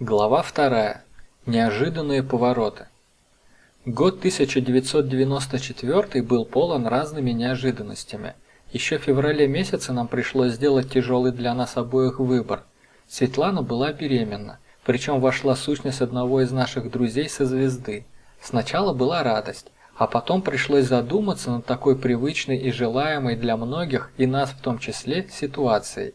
Глава вторая. Неожиданные повороты. Год 1994 был полон разными неожиданностями. Еще в феврале месяце нам пришлось сделать тяжелый для нас обоих выбор. Светлана была беременна, причем вошла сущность одного из наших друзей со звезды. Сначала была радость, а потом пришлось задуматься над такой привычной и желаемой для многих, и нас в том числе, ситуацией.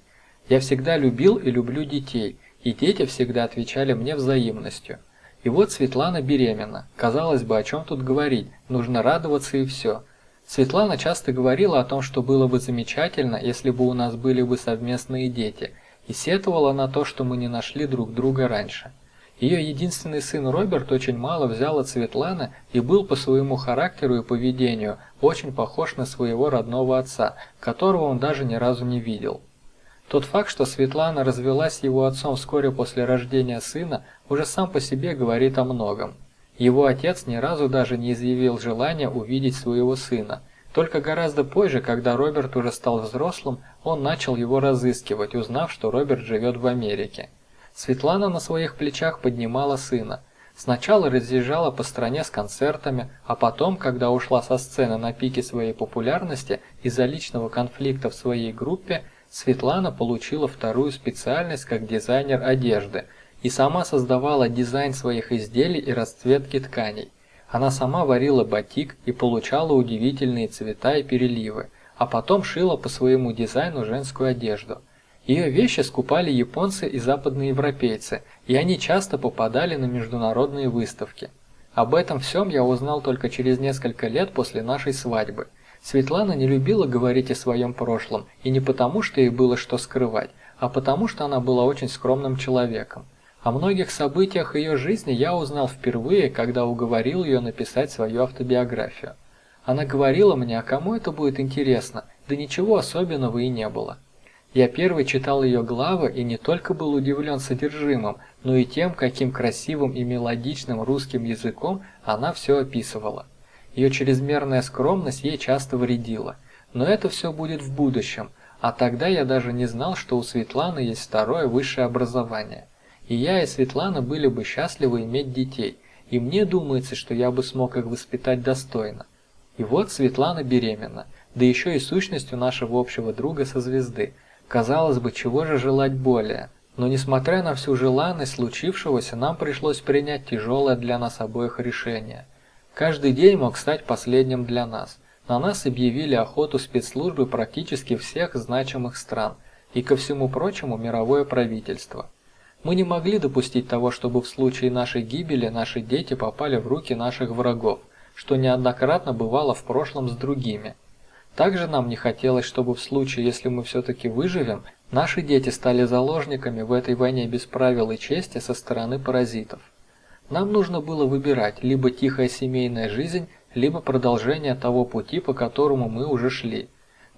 Я всегда любил и люблю детей – и дети всегда отвечали мне взаимностью. И вот Светлана беременна. Казалось бы, о чем тут говорить, нужно радоваться и все. Светлана часто говорила о том, что было бы замечательно, если бы у нас были бы совместные дети, и сетовала на то, что мы не нашли друг друга раньше. Ее единственный сын Роберт очень мало взял от Светланы и был по своему характеру и поведению очень похож на своего родного отца, которого он даже ни разу не видел. Тот факт, что Светлана развелась с его отцом вскоре после рождения сына, уже сам по себе говорит о многом. Его отец ни разу даже не изъявил желания увидеть своего сына. Только гораздо позже, когда Роберт уже стал взрослым, он начал его разыскивать, узнав, что Роберт живет в Америке. Светлана на своих плечах поднимала сына. Сначала разъезжала по стране с концертами, а потом, когда ушла со сцены на пике своей популярности из-за личного конфликта в своей группе, Светлана получила вторую специальность как дизайнер одежды и сама создавала дизайн своих изделий и расцветки тканей. Она сама варила батик и получала удивительные цвета и переливы, а потом шила по своему дизайну женскую одежду. Ее вещи скупали японцы и западные европейцы, и они часто попадали на международные выставки. Об этом всем я узнал только через несколько лет после нашей свадьбы – Светлана не любила говорить о своем прошлом, и не потому, что ей было что скрывать, а потому, что она была очень скромным человеком. О многих событиях ее жизни я узнал впервые, когда уговорил ее написать свою автобиографию. Она говорила мне, а кому это будет интересно, да ничего особенного и не было. Я первый читал ее главы и не только был удивлен содержимым, но и тем, каким красивым и мелодичным русским языком она все описывала. Ее чрезмерная скромность ей часто вредила. Но это все будет в будущем, а тогда я даже не знал, что у Светланы есть второе высшее образование. И я и Светлана были бы счастливы иметь детей, и мне думается, что я бы смог их воспитать достойно. И вот Светлана беременна, да еще и сущностью нашего общего друга со звезды. Казалось бы, чего же желать более? Но несмотря на всю желанность случившегося, нам пришлось принять тяжелое для нас обоих решение – Каждый день мог стать последним для нас. На нас объявили охоту спецслужбы практически всех значимых стран и, ко всему прочему, мировое правительство. Мы не могли допустить того, чтобы в случае нашей гибели наши дети попали в руки наших врагов, что неоднократно бывало в прошлом с другими. Также нам не хотелось, чтобы в случае, если мы все-таки выживем, наши дети стали заложниками в этой войне без правил и чести со стороны паразитов. Нам нужно было выбирать либо тихая семейная жизнь, либо продолжение того пути, по которому мы уже шли.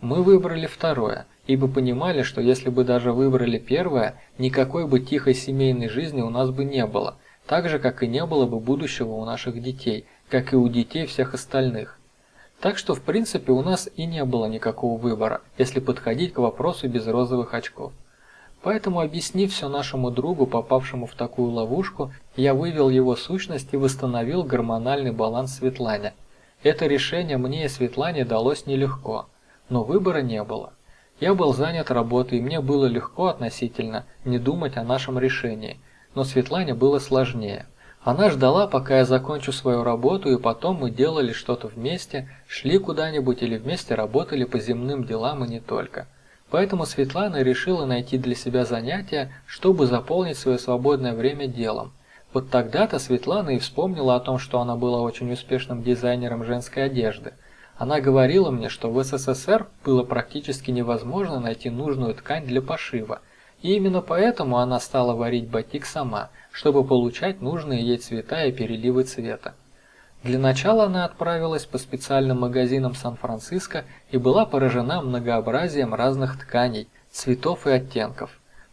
Мы выбрали второе, ибо понимали, что если бы даже выбрали первое, никакой бы тихой семейной жизни у нас бы не было, так же, как и не было бы будущего у наших детей, как и у детей всех остальных. Так что, в принципе, у нас и не было никакого выбора, если подходить к вопросу без розовых очков. Поэтому, объяснив все нашему другу, попавшему в такую ловушку, я вывел его сущность и восстановил гормональный баланс Светлане. Это решение мне и Светлане далось нелегко, но выбора не было. Я был занят работой, и мне было легко относительно не думать о нашем решении, но Светлане было сложнее. Она ждала, пока я закончу свою работу, и потом мы делали что-то вместе, шли куда-нибудь или вместе работали по земным делам и не только. Поэтому Светлана решила найти для себя занятие, чтобы заполнить свое свободное время делом. Вот тогда-то Светлана и вспомнила о том, что она была очень успешным дизайнером женской одежды. Она говорила мне, что в СССР было практически невозможно найти нужную ткань для пошива. И именно поэтому она стала варить батик сама, чтобы получать нужные ей цвета и переливы цвета. Для начала она отправилась по специальным магазинам Сан-Франциско и была поражена многообразием разных тканей, цветов и оттенков.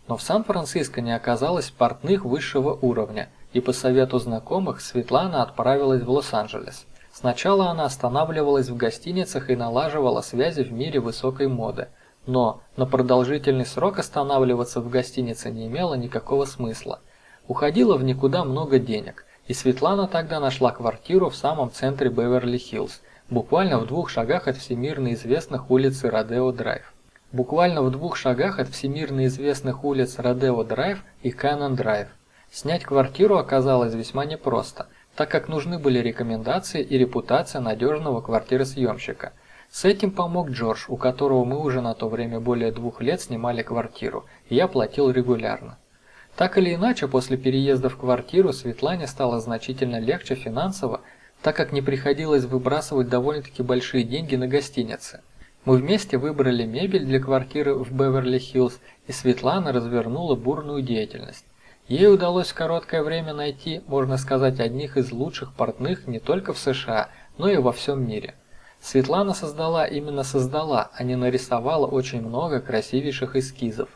Но в Сан-Франциско не оказалось портных высшего уровня, и по совету знакомых Светлана отправилась в Лос-Анджелес. Сначала она останавливалась в гостиницах и налаживала связи в мире высокой моды, но на продолжительный срок останавливаться в гостинице не имело никакого смысла – Уходило в никуда много денег, и Светлана тогда нашла квартиру в самом центре Беверли-Хиллз, буквально в двух шагах от всемирно известных улиц Родео-Драйв. Буквально в двух шагах от всемирно известных улиц Родео-Драйв и Каннон-Драйв. Снять квартиру оказалось весьма непросто, так как нужны были рекомендации и репутация надежного квартиросъемщика. С этим помог Джордж, у которого мы уже на то время более двух лет снимали квартиру, и я платил регулярно. Так или иначе, после переезда в квартиру Светлане стало значительно легче финансово, так как не приходилось выбрасывать довольно-таки большие деньги на гостиницы. Мы вместе выбрали мебель для квартиры в Беверли-Хиллз, и Светлана развернула бурную деятельность. Ей удалось в короткое время найти, можно сказать, одних из лучших портных не только в США, но и во всем мире. Светлана создала именно создала, а не нарисовала очень много красивейших эскизов.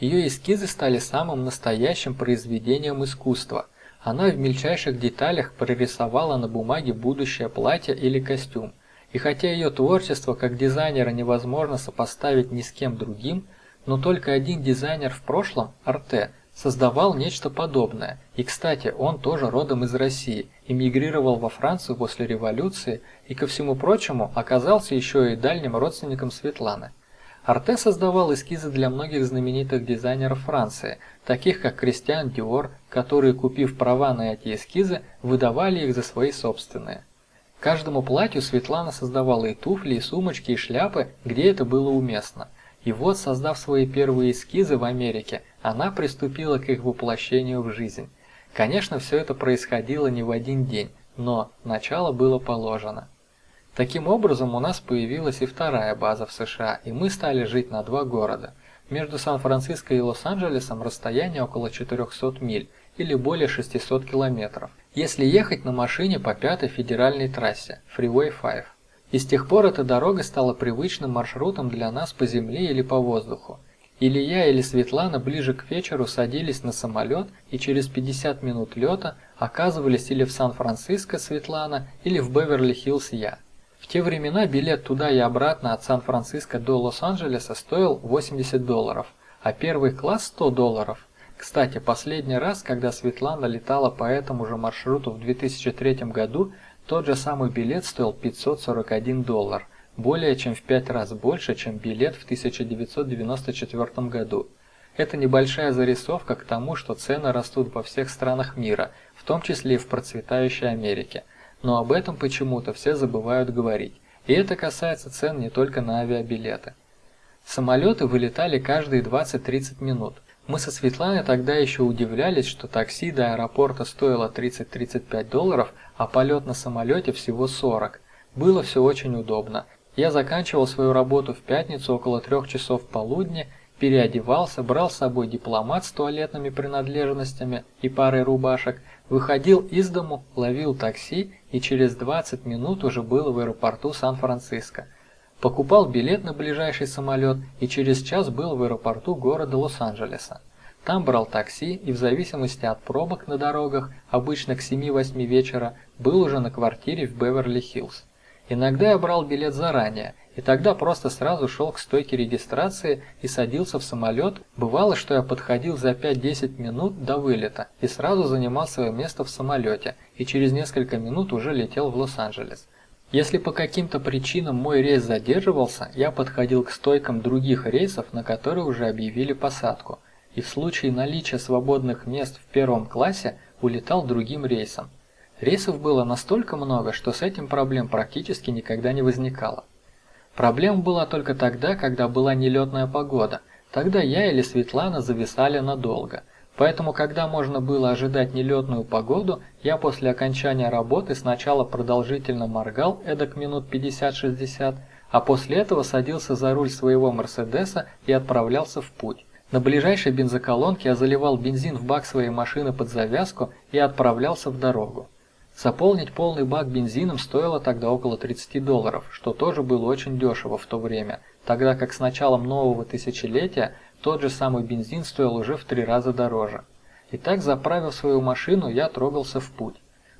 Ее эскизы стали самым настоящим произведением искусства. Она в мельчайших деталях прорисовала на бумаге будущее платье или костюм. И хотя ее творчество как дизайнера невозможно сопоставить ни с кем другим, но только один дизайнер в прошлом, Арте, создавал нечто подобное. И, кстати, он тоже родом из России, эмигрировал во Францию после революции и, ко всему прочему, оказался еще и дальним родственником Светланы. Арте создавал эскизы для многих знаменитых дизайнеров Франции, таких как Кристиан Диор, которые, купив права на эти эскизы, выдавали их за свои собственные. Каждому платью Светлана создавала и туфли, и сумочки, и шляпы, где это было уместно. И вот, создав свои первые эскизы в Америке, она приступила к их воплощению в жизнь. Конечно, все это происходило не в один день, но начало было положено. Таким образом, у нас появилась и вторая база в США, и мы стали жить на два города. Между Сан-Франциско и Лос-Анджелесом расстояние около 400 миль, или более 600 километров, если ехать на машине по пятой федеральной трассе, Freeway 5. И с тех пор эта дорога стала привычным маршрутом для нас по земле или по воздуху. Или я, или Светлана ближе к вечеру садились на самолет и через 50 минут лета оказывались или в Сан-Франциско Светлана, или в Беверли-Хиллз я. В те времена билет туда и обратно от Сан-Франциско до Лос-Анджелеса стоил 80 долларов, а первый класс 100 долларов. Кстати, последний раз, когда Светлана летала по этому же маршруту в 2003 году, тот же самый билет стоил 541 доллар – более чем в пять раз больше, чем билет в 1994 году. Это небольшая зарисовка к тому, что цены растут во всех странах мира, в том числе и в процветающей Америке. Но об этом почему-то все забывают говорить. И это касается цен не только на авиабилеты. Самолеты вылетали каждые 20-30 минут. Мы со Светланой тогда еще удивлялись, что такси до аэропорта стоило 30-35 долларов, а полет на самолете всего 40. Было все очень удобно. Я заканчивал свою работу в пятницу около трех часов полудня, переодевался, брал с собой дипломат с туалетными принадлежностями и парой рубашек, выходил из дому, ловил такси и через 20 минут уже был в аэропорту Сан-Франциско. Покупал билет на ближайший самолет и через час был в аэропорту города Лос-Анджелеса. Там брал такси и в зависимости от пробок на дорогах, обычно к 7-8 вечера, был уже на квартире в Беверли-Хиллз. Иногда я брал билет заранее, и тогда просто сразу шел к стойке регистрации и садился в самолет. Бывало, что я подходил за 5-10 минут до вылета и сразу занимал свое место в самолете, и через несколько минут уже летел в Лос-Анджелес. Если по каким-то причинам мой рейс задерживался, я подходил к стойкам других рейсов, на которые уже объявили посадку, и в случае наличия свободных мест в первом классе улетал другим рейсом. Рейсов было настолько много, что с этим проблем практически никогда не возникало. Проблема была только тогда, когда была нелетная погода. Тогда я или Светлана зависали надолго. Поэтому, когда можно было ожидать нелетную погоду, я после окончания работы сначала продолжительно моргал, эдак минут 50-60, а после этого садился за руль своего Мерседеса и отправлялся в путь. На ближайшей бензоколонке я заливал бензин в бак своей машины под завязку и отправлялся в дорогу. Заполнить полный бак бензином стоило тогда около 30 долларов, что тоже было очень дешево в то время, тогда как с началом нового тысячелетия тот же самый бензин стоил уже в три раза дороже. Итак, заправив свою машину, я трогался в путь.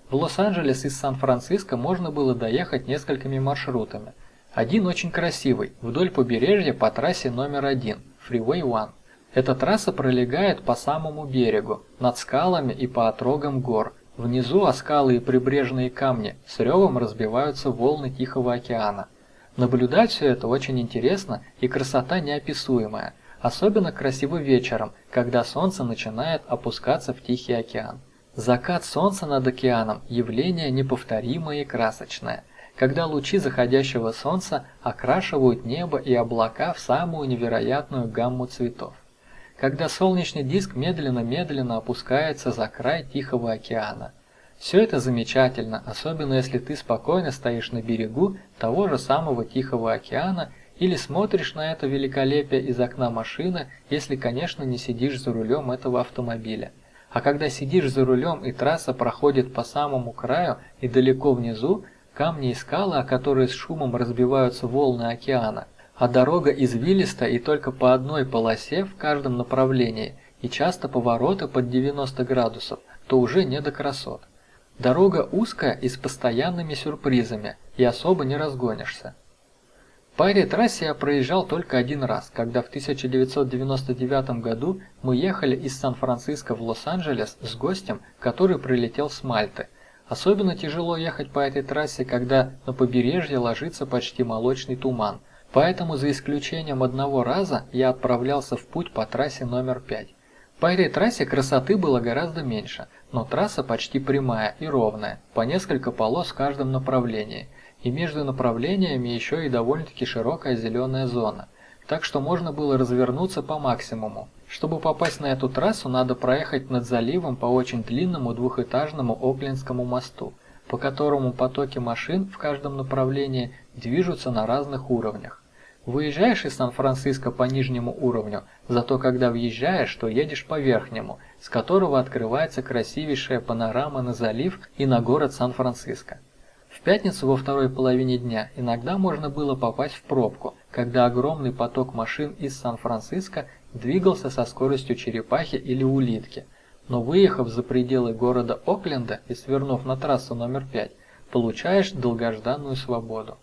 В Лос-Анджелес из Сан-Франциско можно было доехать несколькими маршрутами. Один очень красивый, вдоль побережья по трассе номер один, Freeway One. Эта трасса пролегает по самому берегу, над скалами и по отрогам гор. Внизу о скалы и прибрежные камни с ревом разбиваются волны Тихого океана. Наблюдать все это очень интересно и красота неописуемая. Особенно красиво вечером, когда солнце начинает опускаться в Тихий океан. Закат солнца над океаном – явление неповторимое и красочное, когда лучи заходящего солнца окрашивают небо и облака в самую невероятную гамму цветов. Когда солнечный диск медленно-медленно опускается за край Тихого океана. Все это замечательно, особенно если ты спокойно стоишь на берегу того же самого Тихого океана или смотришь на это великолепие из окна машины, если, конечно, не сидишь за рулем этого автомобиля. А когда сидишь за рулем и трасса проходит по самому краю и далеко внизу, камни и скалы, о которые с шумом разбиваются волны океана, а дорога извилиста и только по одной полосе в каждом направлении, и часто повороты под 90 градусов, то уже не до красот. Дорога узкая и с постоянными сюрпризами, и особо не разгонишься. По этой трассе я проезжал только один раз, когда в 1999 году мы ехали из Сан-Франциско в Лос-Анджелес с гостем, который прилетел с Мальты. Особенно тяжело ехать по этой трассе, когда на побережье ложится почти молочный туман. Поэтому за исключением одного раза я отправлялся в путь по трассе номер 5. По этой трассе красоты было гораздо меньше, но трасса почти прямая и ровная, по несколько полос в каждом направлении – и между направлениями еще и довольно-таки широкая зеленая зона, так что можно было развернуться по максимуму. Чтобы попасть на эту трассу, надо проехать над заливом по очень длинному двухэтажному Оклендскому мосту, по которому потоки машин в каждом направлении движутся на разных уровнях. Выезжаешь из Сан-Франциско по нижнему уровню, зато когда въезжаешь, то едешь по верхнему, с которого открывается красивейшая панорама на залив и на город Сан-Франциско. В пятницу во второй половине дня иногда можно было попасть в пробку, когда огромный поток машин из Сан-Франциско двигался со скоростью черепахи или улитки. Но выехав за пределы города Окленда и свернув на трассу номер 5, получаешь долгожданную свободу.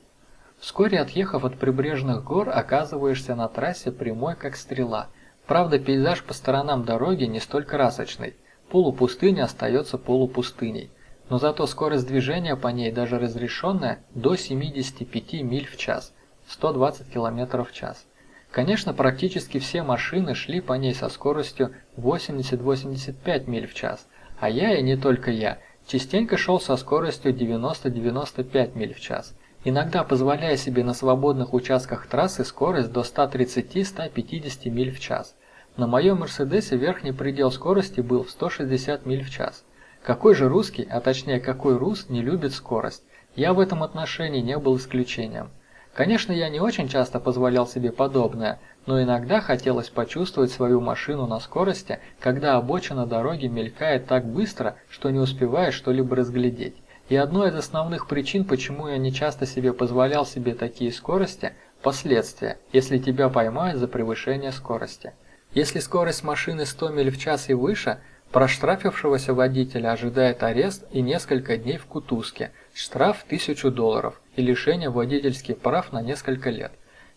Вскоре отъехав от прибрежных гор, оказываешься на трассе прямой как стрела. Правда, пейзаж по сторонам дороги не столь красочный. Полупустыня остается полупустыней но зато скорость движения по ней, даже разрешенная, до 75 миль в час, 120 км в час. Конечно, практически все машины шли по ней со скоростью 80-85 миль в час, а я и не только я, частенько шел со скоростью 90-95 миль в час, иногда позволяя себе на свободных участках трассы скорость до 130-150 миль в час. На моем Мерседесе верхний предел скорости был в 160 миль в час. Какой же русский, а точнее какой рус, не любит скорость? Я в этом отношении не был исключением. Конечно, я не очень часто позволял себе подобное, но иногда хотелось почувствовать свою машину на скорости, когда обочина дороги мелькает так быстро, что не успеваешь что-либо разглядеть. И одной из основных причин, почему я не часто себе позволял себе такие скорости – последствия, если тебя поймают за превышение скорости. Если скорость машины 100 миль в час и выше – Проштрафившегося водителя ожидает арест и несколько дней в кутузке, штраф 1000 долларов и лишение водительских прав на несколько лет.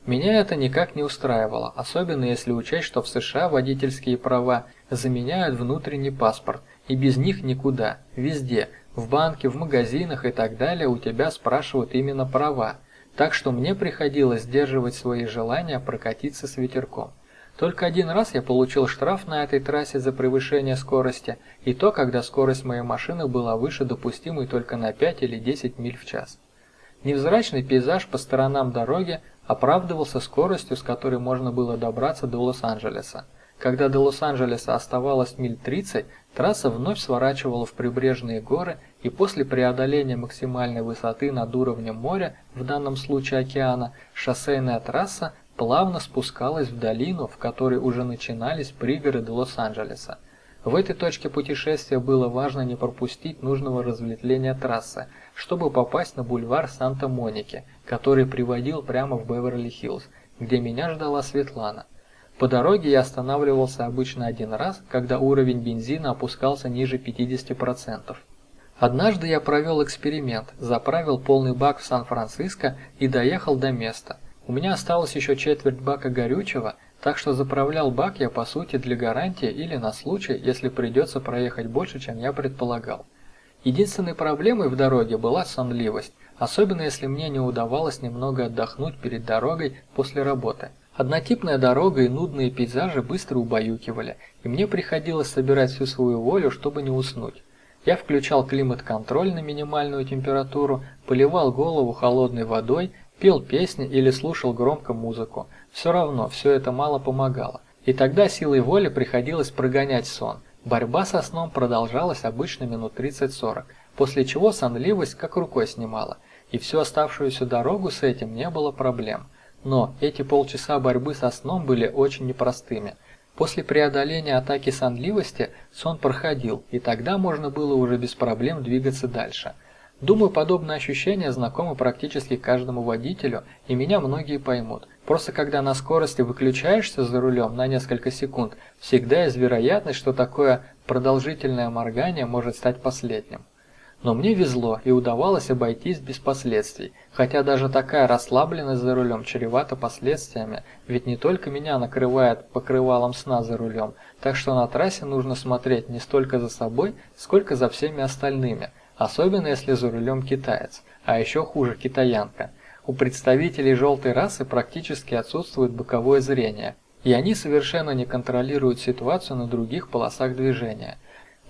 Меня это никак не устраивало, особенно если учесть, что в США водительские права заменяют внутренний паспорт, и без них никуда, везде, в банке, в магазинах и так далее у тебя спрашивают именно права, так что мне приходилось сдерживать свои желания прокатиться с ветерком. Только один раз я получил штраф на этой трассе за превышение скорости, и то, когда скорость моей машины была выше допустимой только на 5 или 10 миль в час. Невзрачный пейзаж по сторонам дороги оправдывался скоростью, с которой можно было добраться до Лос-Анджелеса. Когда до Лос-Анджелеса оставалось миль 30, трасса вновь сворачивала в прибрежные горы, и после преодоления максимальной высоты над уровнем моря, в данном случае океана, шоссейная трасса плавно спускалась в долину, в которой уже начинались пригороды Лос-Анджелеса. В этой точке путешествия было важно не пропустить нужного разветвления трассы, чтобы попасть на бульвар Санта-Моники, который приводил прямо в Беверли-Хиллз, где меня ждала Светлана. По дороге я останавливался обычно один раз, когда уровень бензина опускался ниже 50%. Однажды я провел эксперимент, заправил полный бак в Сан-Франциско и доехал до места, у меня осталось еще четверть бака горючего, так что заправлял бак я по сути для гарантии или на случай, если придется проехать больше, чем я предполагал. Единственной проблемой в дороге была сонливость, особенно если мне не удавалось немного отдохнуть перед дорогой после работы. Однотипная дорога и нудные пейзажи быстро убаюкивали, и мне приходилось собирать всю свою волю, чтобы не уснуть. Я включал климат-контроль на минимальную температуру, поливал голову холодной водой, пел песни или слушал громко музыку. Все равно, все это мало помогало. И тогда силой воли приходилось прогонять сон. Борьба со сном продолжалась обычно минут 30-40, после чего сонливость как рукой снимала, и всю оставшуюся дорогу с этим не было проблем. Но эти полчаса борьбы со сном были очень непростыми. После преодоления атаки сонливости сон проходил, и тогда можно было уже без проблем двигаться дальше. Думаю, подобное ощущение знакомо практически каждому водителю, и меня многие поймут. Просто когда на скорости выключаешься за рулем на несколько секунд, всегда есть вероятность, что такое продолжительное моргание может стать последним. Но мне везло и удавалось обойтись без последствий, хотя даже такая расслабленность за рулем чревата последствиями, ведь не только меня накрывает покрывалом сна за рулем, так что на трассе нужно смотреть не столько за собой, сколько за всеми остальными, особенно если за рулем китаец, а еще хуже китаянка. У представителей желтой расы практически отсутствует боковое зрение, и они совершенно не контролируют ситуацию на других полосах движения.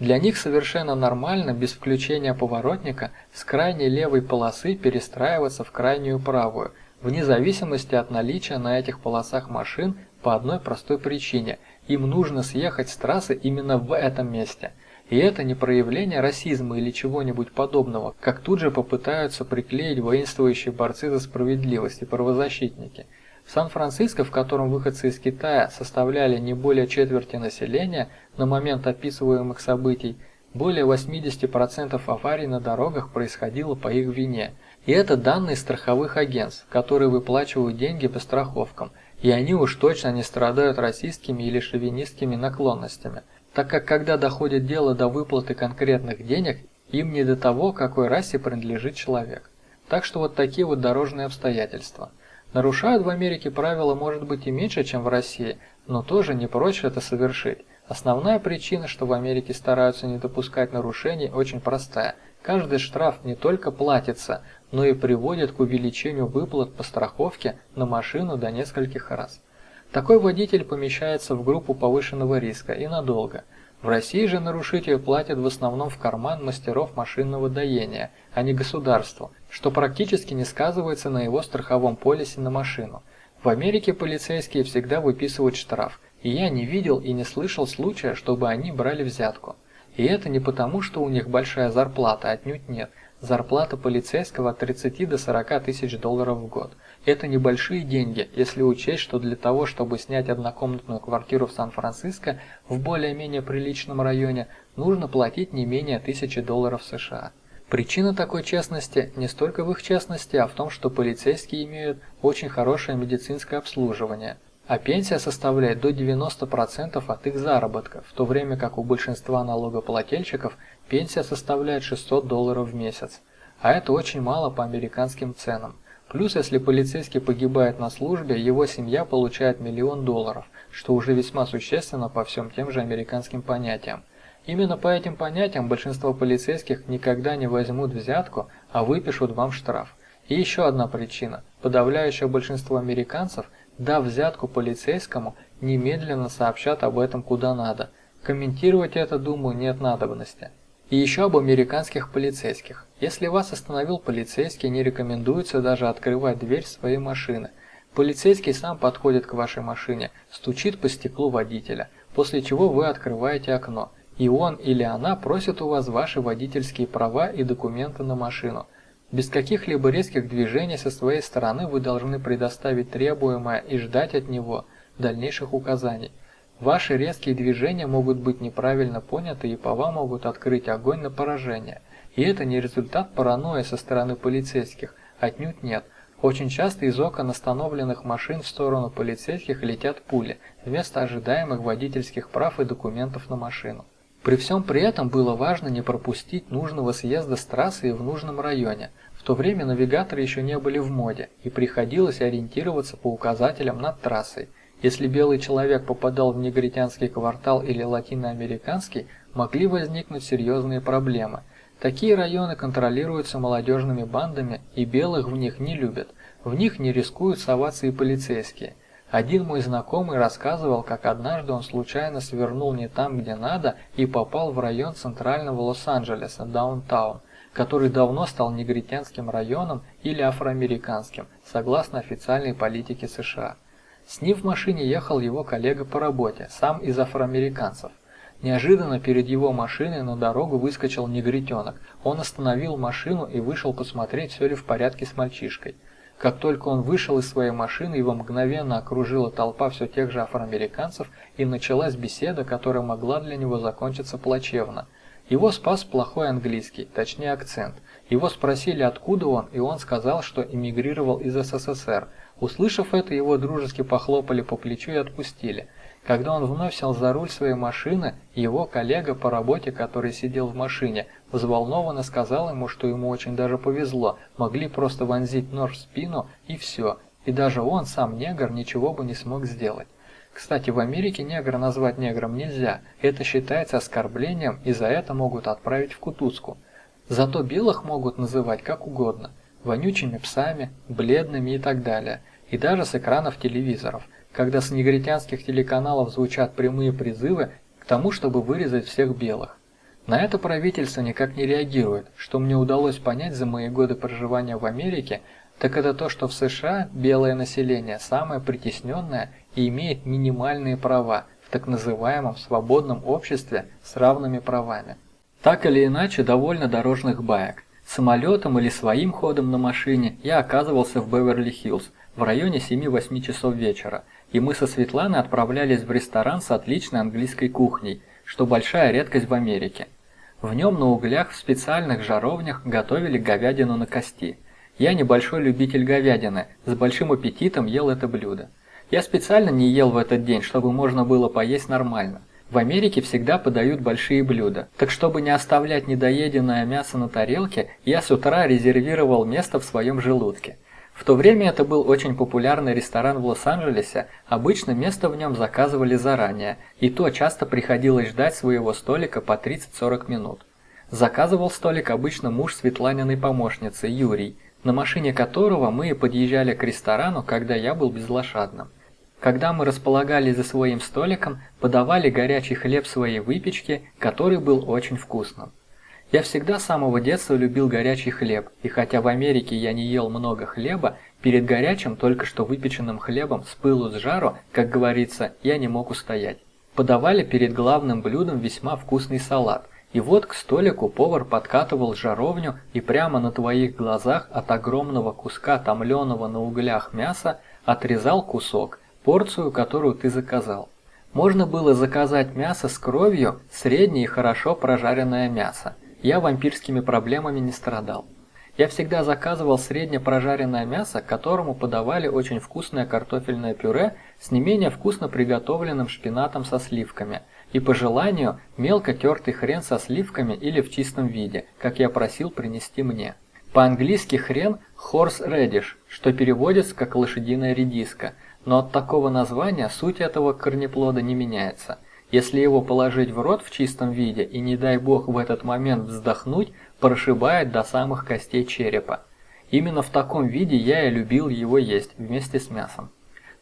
Для них совершенно нормально без включения поворотника с крайней левой полосы перестраиваться в крайнюю правую, вне зависимости от наличия на этих полосах машин по одной простой причине – им нужно съехать с трассы именно в этом месте. И это не проявление расизма или чего-нибудь подобного, как тут же попытаются приклеить воинствующие борцы за справедливость и правозащитники – в Сан-Франциско, в котором выходцы из Китая составляли не более четверти населения на момент описываемых событий, более 80% аварий на дорогах происходило по их вине. И это данные страховых агентств, которые выплачивают деньги по страховкам, и они уж точно не страдают расистскими или шовинистскими наклонностями, так как когда доходит дело до выплаты конкретных денег, им не до того, какой расе принадлежит человек. Так что вот такие вот дорожные обстоятельства – Нарушают в Америке правила может быть и меньше, чем в России, но тоже не прочь это совершить. Основная причина, что в Америке стараются не допускать нарушений, очень простая. Каждый штраф не только платится, но и приводит к увеличению выплат по страховке на машину до нескольких раз. Такой водитель помещается в группу повышенного риска и надолго – в России же нарушитель платит в основном в карман мастеров машинного доения, а не государству, что практически не сказывается на его страховом полисе на машину. В Америке полицейские всегда выписывают штраф, и я не видел и не слышал случая, чтобы они брали взятку. И это не потому, что у них большая зарплата, отнюдь нет. Зарплата полицейского от 30 до 40 тысяч долларов в год. Это небольшие деньги, если учесть, что для того, чтобы снять однокомнатную квартиру в Сан-Франциско в более-менее приличном районе, нужно платить не менее 1000 долларов США. Причина такой честности не столько в их честности, а в том, что полицейские имеют очень хорошее медицинское обслуживание, а пенсия составляет до 90% от их заработка, в то время как у большинства налогоплательщиков пенсия составляет 600 долларов в месяц. А это очень мало по американским ценам. Плюс, если полицейский погибает на службе, его семья получает миллион долларов, что уже весьма существенно по всем тем же американским понятиям. Именно по этим понятиям большинство полицейских никогда не возьмут взятку, а выпишут вам штраф. И еще одна причина. Подавляющее большинство американцев, дав взятку полицейскому, немедленно сообщат об этом куда надо. Комментировать это, думаю, нет надобности. И еще об американских полицейских. Если вас остановил полицейский, не рекомендуется даже открывать дверь своей машины. Полицейский сам подходит к вашей машине, стучит по стеклу водителя, после чего вы открываете окно, и он или она просит у вас ваши водительские права и документы на машину. Без каких-либо резких движений со своей стороны вы должны предоставить требуемое и ждать от него дальнейших указаний. Ваши резкие движения могут быть неправильно поняты и по вам могут открыть огонь на поражение. И это не результат паранойи со стороны полицейских, отнюдь нет. Очень часто из окон остановленных машин в сторону полицейских летят пули, вместо ожидаемых водительских прав и документов на машину. При всем при этом было важно не пропустить нужного съезда с трассы в нужном районе. В то время навигаторы еще не были в моде, и приходилось ориентироваться по указателям над трассой – Если белый человек попадал в негритянский квартал или латиноамериканский, могли возникнуть серьезные проблемы. Такие районы контролируются молодежными бандами, и белых в них не любят. В них не рискуют соваться и полицейские. Один мой знакомый рассказывал, как однажды он случайно свернул не там, где надо, и попал в район центрального Лос-Анджелеса, даунтаун, который давно стал негритянским районом или афроамериканским, согласно официальной политике США. С ним в машине ехал его коллега по работе, сам из афроамериканцев. Неожиданно перед его машиной на дорогу выскочил негритенок. Он остановил машину и вышел посмотреть, все ли в порядке с мальчишкой. Как только он вышел из своей машины, его мгновенно окружила толпа все тех же афроамериканцев, и началась беседа, которая могла для него закончиться плачевно. Его спас плохой английский, точнее акцент. Его спросили, откуда он, и он сказал, что эмигрировал из СССР. Услышав это, его дружески похлопали по плечу и отпустили. Когда он вновь сел за руль своей машины, его коллега по работе, который сидел в машине, взволнованно сказал ему, что ему очень даже повезло, могли просто вонзить нож в спину и все, и даже он, сам негр, ничего бы не смог сделать. Кстати, в Америке негра назвать негром нельзя, это считается оскорблением и за это могут отправить в кутузку. Зато белых могут называть как угодно, вонючими псами, бледными и так далее, и даже с экранов телевизоров когда с негритянских телеканалов звучат прямые призывы к тому, чтобы вырезать всех белых. На это правительство никак не реагирует. Что мне удалось понять за мои годы проживания в Америке, так это то, что в США белое население самое притесненное и имеет минимальные права в так называемом свободном обществе с равными правами. Так или иначе, довольно дорожных баек. Самолетом или своим ходом на машине я оказывался в Беверли-Хиллз в районе 7-8 часов вечера – и мы со Светланой отправлялись в ресторан с отличной английской кухней, что большая редкость в Америке. В нем на углях в специальных жаровнях готовили говядину на кости. Я небольшой любитель говядины, с большим аппетитом ел это блюдо. Я специально не ел в этот день, чтобы можно было поесть нормально. В Америке всегда подают большие блюда, так чтобы не оставлять недоеденное мясо на тарелке, я с утра резервировал место в своем желудке. В то время это был очень популярный ресторан в Лос-Анджелесе, обычно место в нем заказывали заранее, и то часто приходилось ждать своего столика по 30-40 минут. Заказывал столик обычно муж Светланиной помощницы, Юрий, на машине которого мы и подъезжали к ресторану, когда я был безлошадным. Когда мы располагались за своим столиком, подавали горячий хлеб своей выпечки, который был очень вкусным. Я всегда с самого детства любил горячий хлеб, и хотя в Америке я не ел много хлеба, перед горячим, только что выпеченным хлебом с пылу с жару, как говорится, я не мог устоять. Подавали перед главным блюдом весьма вкусный салат, и вот к столику повар подкатывал жаровню и прямо на твоих глазах от огромного куска томленого на углях мяса отрезал кусок, порцию, которую ты заказал. Можно было заказать мясо с кровью, среднее и хорошо прожаренное мясо я вампирскими проблемами не страдал. Я всегда заказывал средне прожаренное мясо, к которому подавали очень вкусное картофельное пюре с не менее вкусно приготовленным шпинатом со сливками и по желанию мелко тертый хрен со сливками или в чистом виде, как я просил принести мне. По-английски хрен horse radish, что переводится как лошадиная редиска, но от такого названия суть этого корнеплода не меняется. Если его положить в рот в чистом виде и не дай бог в этот момент вздохнуть, прошибает до самых костей черепа. Именно в таком виде я и любил его есть вместе с мясом.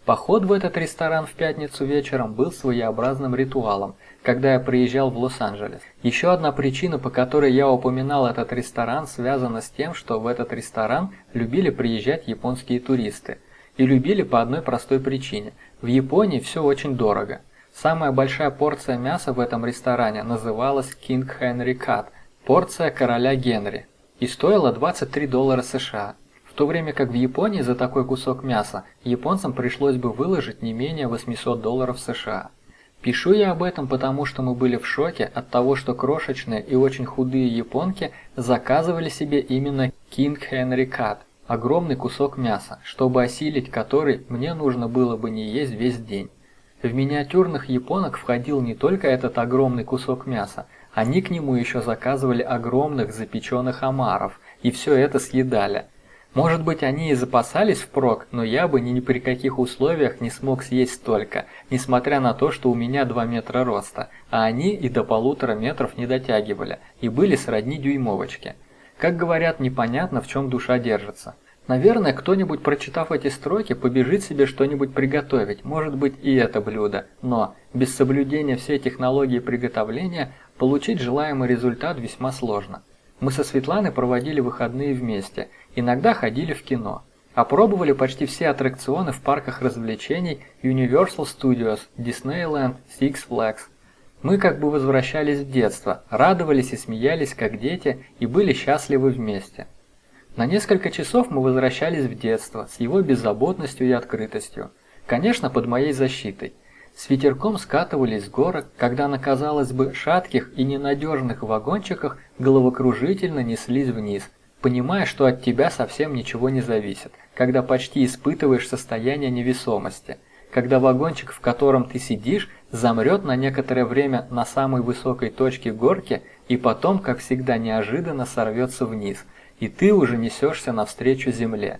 Поход в этот ресторан в пятницу вечером был своеобразным ритуалом, когда я приезжал в Лос-Анджелес. Еще одна причина, по которой я упоминал этот ресторан, связана с тем, что в этот ресторан любили приезжать японские туристы. И любили по одной простой причине. В Японии все очень дорого. Самая большая порция мяса в этом ресторане называлась King Henry Cut – порция короля Генри, и стоила 23 доллара США, в то время как в Японии за такой кусок мяса японцам пришлось бы выложить не менее 800 долларов США. Пишу я об этом потому, что мы были в шоке от того, что крошечные и очень худые японки заказывали себе именно King Henry Cut – огромный кусок мяса, чтобы осилить который мне нужно было бы не есть весь день. В миниатюрных японок входил не только этот огромный кусок мяса, они к нему еще заказывали огромных запеченных омаров, и все это съедали. Может быть, они и запасались впрок, но я бы ни при каких условиях не смог съесть столько, несмотря на то, что у меня 2 метра роста, а они и до полутора метров не дотягивали, и были сродни дюймовочке. Как говорят, непонятно, в чем душа держится. Наверное, кто-нибудь, прочитав эти строки, побежит себе что-нибудь приготовить, может быть и это блюдо, но без соблюдения всей технологии приготовления получить желаемый результат весьма сложно. Мы со Светланой проводили выходные вместе, иногда ходили в кино. Опробовали почти все аттракционы в парках развлечений Universal Studios, Disneyland, Six Flags. Мы как бы возвращались в детство, радовались и смеялись как дети и были счастливы вместе. На несколько часов мы возвращались в детство с его беззаботностью и открытостью. Конечно, под моей защитой. С ветерком скатывались с горок, когда на, казалось бы, шатких и ненадежных вагончиках головокружительно неслись вниз, понимая, что от тебя совсем ничего не зависит, когда почти испытываешь состояние невесомости, когда вагончик, в котором ты сидишь, замрет на некоторое время на самой высокой точке горки и потом, как всегда неожиданно, сорвется вниз – и ты уже несешься навстречу земле.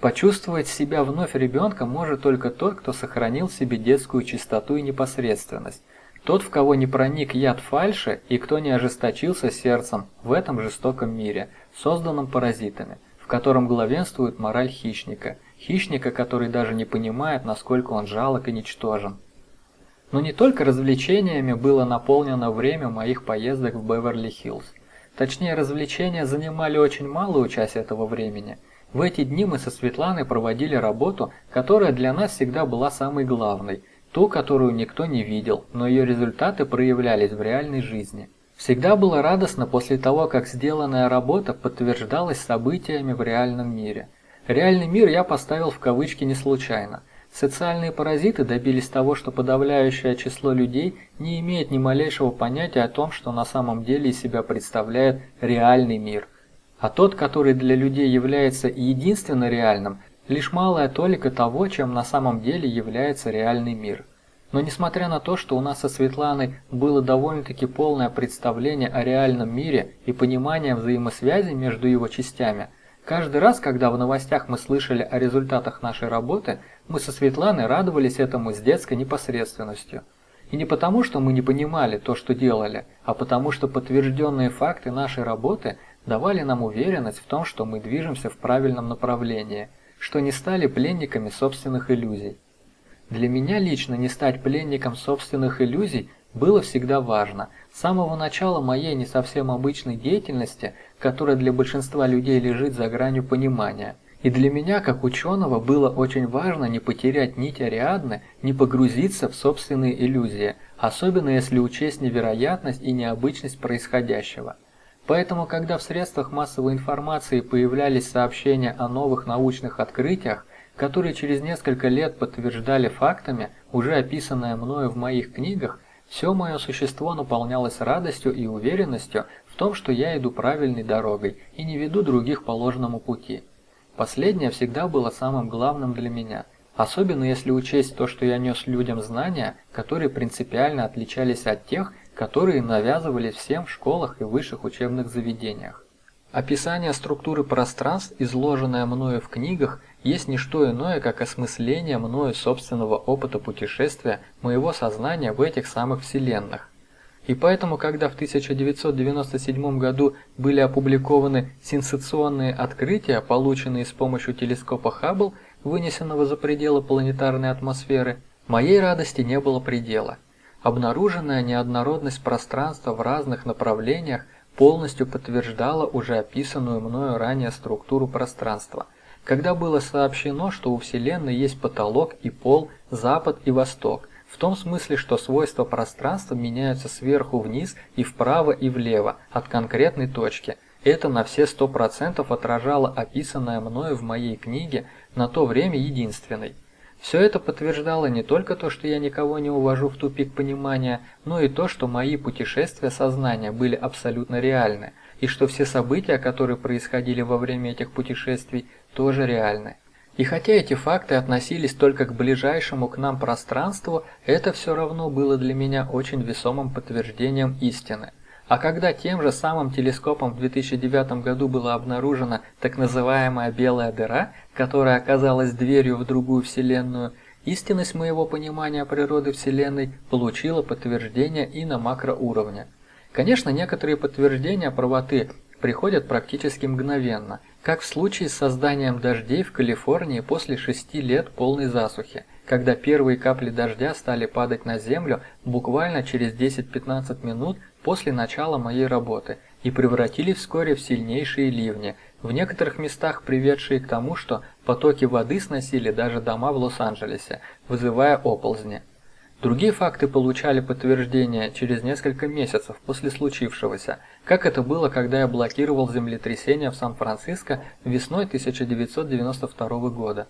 Почувствовать себя вновь ребенком может только тот, кто сохранил себе детскую чистоту и непосредственность. Тот, в кого не проник яд фальши и кто не ожесточился сердцем в этом жестоком мире, созданном паразитами, в котором главенствует мораль хищника, хищника, который даже не понимает, насколько он жалок и ничтожен. Но не только развлечениями было наполнено время моих поездок в Беверли-Хиллз. Точнее, развлечения занимали очень малую часть этого времени. В эти дни мы со Светланой проводили работу, которая для нас всегда была самой главной, ту, которую никто не видел, но ее результаты проявлялись в реальной жизни. Всегда было радостно после того, как сделанная работа подтверждалась событиями в реальном мире. Реальный мир я поставил в кавычки не случайно. Социальные паразиты добились того, что подавляющее число людей не имеет ни малейшего понятия о том, что на самом деле из себя представляет реальный мир. А тот, который для людей является единственно реальным, лишь малая толика того, чем на самом деле является реальный мир. Но несмотря на то, что у нас со Светланой было довольно-таки полное представление о реальном мире и понимание взаимосвязи между его частями – Каждый раз, когда в новостях мы слышали о результатах нашей работы, мы со Светланой радовались этому с детской непосредственностью. И не потому, что мы не понимали то, что делали, а потому, что подтвержденные факты нашей работы давали нам уверенность в том, что мы движемся в правильном направлении, что не стали пленниками собственных иллюзий. Для меня лично не стать пленником собственных иллюзий было всегда важно. С самого начала моей не совсем обычной деятельности которая для большинства людей лежит за гранью понимания. И для меня, как ученого, было очень важно не потерять нить Ариадны, не погрузиться в собственные иллюзии, особенно если учесть невероятность и необычность происходящего. Поэтому, когда в средствах массовой информации появлялись сообщения о новых научных открытиях, которые через несколько лет подтверждали фактами, уже описанное мною в моих книгах, все мое существо наполнялось радостью и уверенностью том, что я иду правильной дорогой и не веду других по ложному пути. Последнее всегда было самым главным для меня, особенно если учесть то, что я нес людям знания, которые принципиально отличались от тех, которые навязывались всем в школах и высших учебных заведениях. Описание структуры пространств, изложенное мною в книгах, есть не что иное, как осмысление мною собственного опыта путешествия моего сознания в этих самых вселенных. И поэтому, когда в 1997 году были опубликованы сенсационные открытия, полученные с помощью телескопа Хаббл, вынесенного за пределы планетарной атмосферы, моей радости не было предела. Обнаруженная неоднородность пространства в разных направлениях полностью подтверждала уже описанную мною ранее структуру пространства, когда было сообщено, что у Вселенной есть потолок и пол, запад и восток, в том смысле, что свойства пространства меняются сверху вниз и вправо и влево от конкретной точки. Это на все 100% отражало описанное мною в моей книге на то время единственной. Все это подтверждало не только то, что я никого не увожу в тупик понимания, но и то, что мои путешествия сознания были абсолютно реальны, и что все события, которые происходили во время этих путешествий, тоже реальны. И хотя эти факты относились только к ближайшему к нам пространству, это все равно было для меня очень весомым подтверждением истины. А когда тем же самым телескопом в 2009 году была обнаружена так называемая белая дыра, которая оказалась дверью в другую Вселенную, истинность моего понимания природы Вселенной получила подтверждение и на макроуровне. Конечно, некоторые подтверждения правоты приходят практически мгновенно, как в случае с созданием дождей в Калифорнии после шести лет полной засухи, когда первые капли дождя стали падать на землю буквально через 10-15 минут после начала моей работы и превратились вскоре в сильнейшие ливни, в некоторых местах приведшие к тому, что потоки воды сносили даже дома в Лос-Анджелесе, вызывая оползни. Другие факты получали подтверждение через несколько месяцев после случившегося, как это было, когда я блокировал землетрясение в Сан-Франциско весной 1992 года.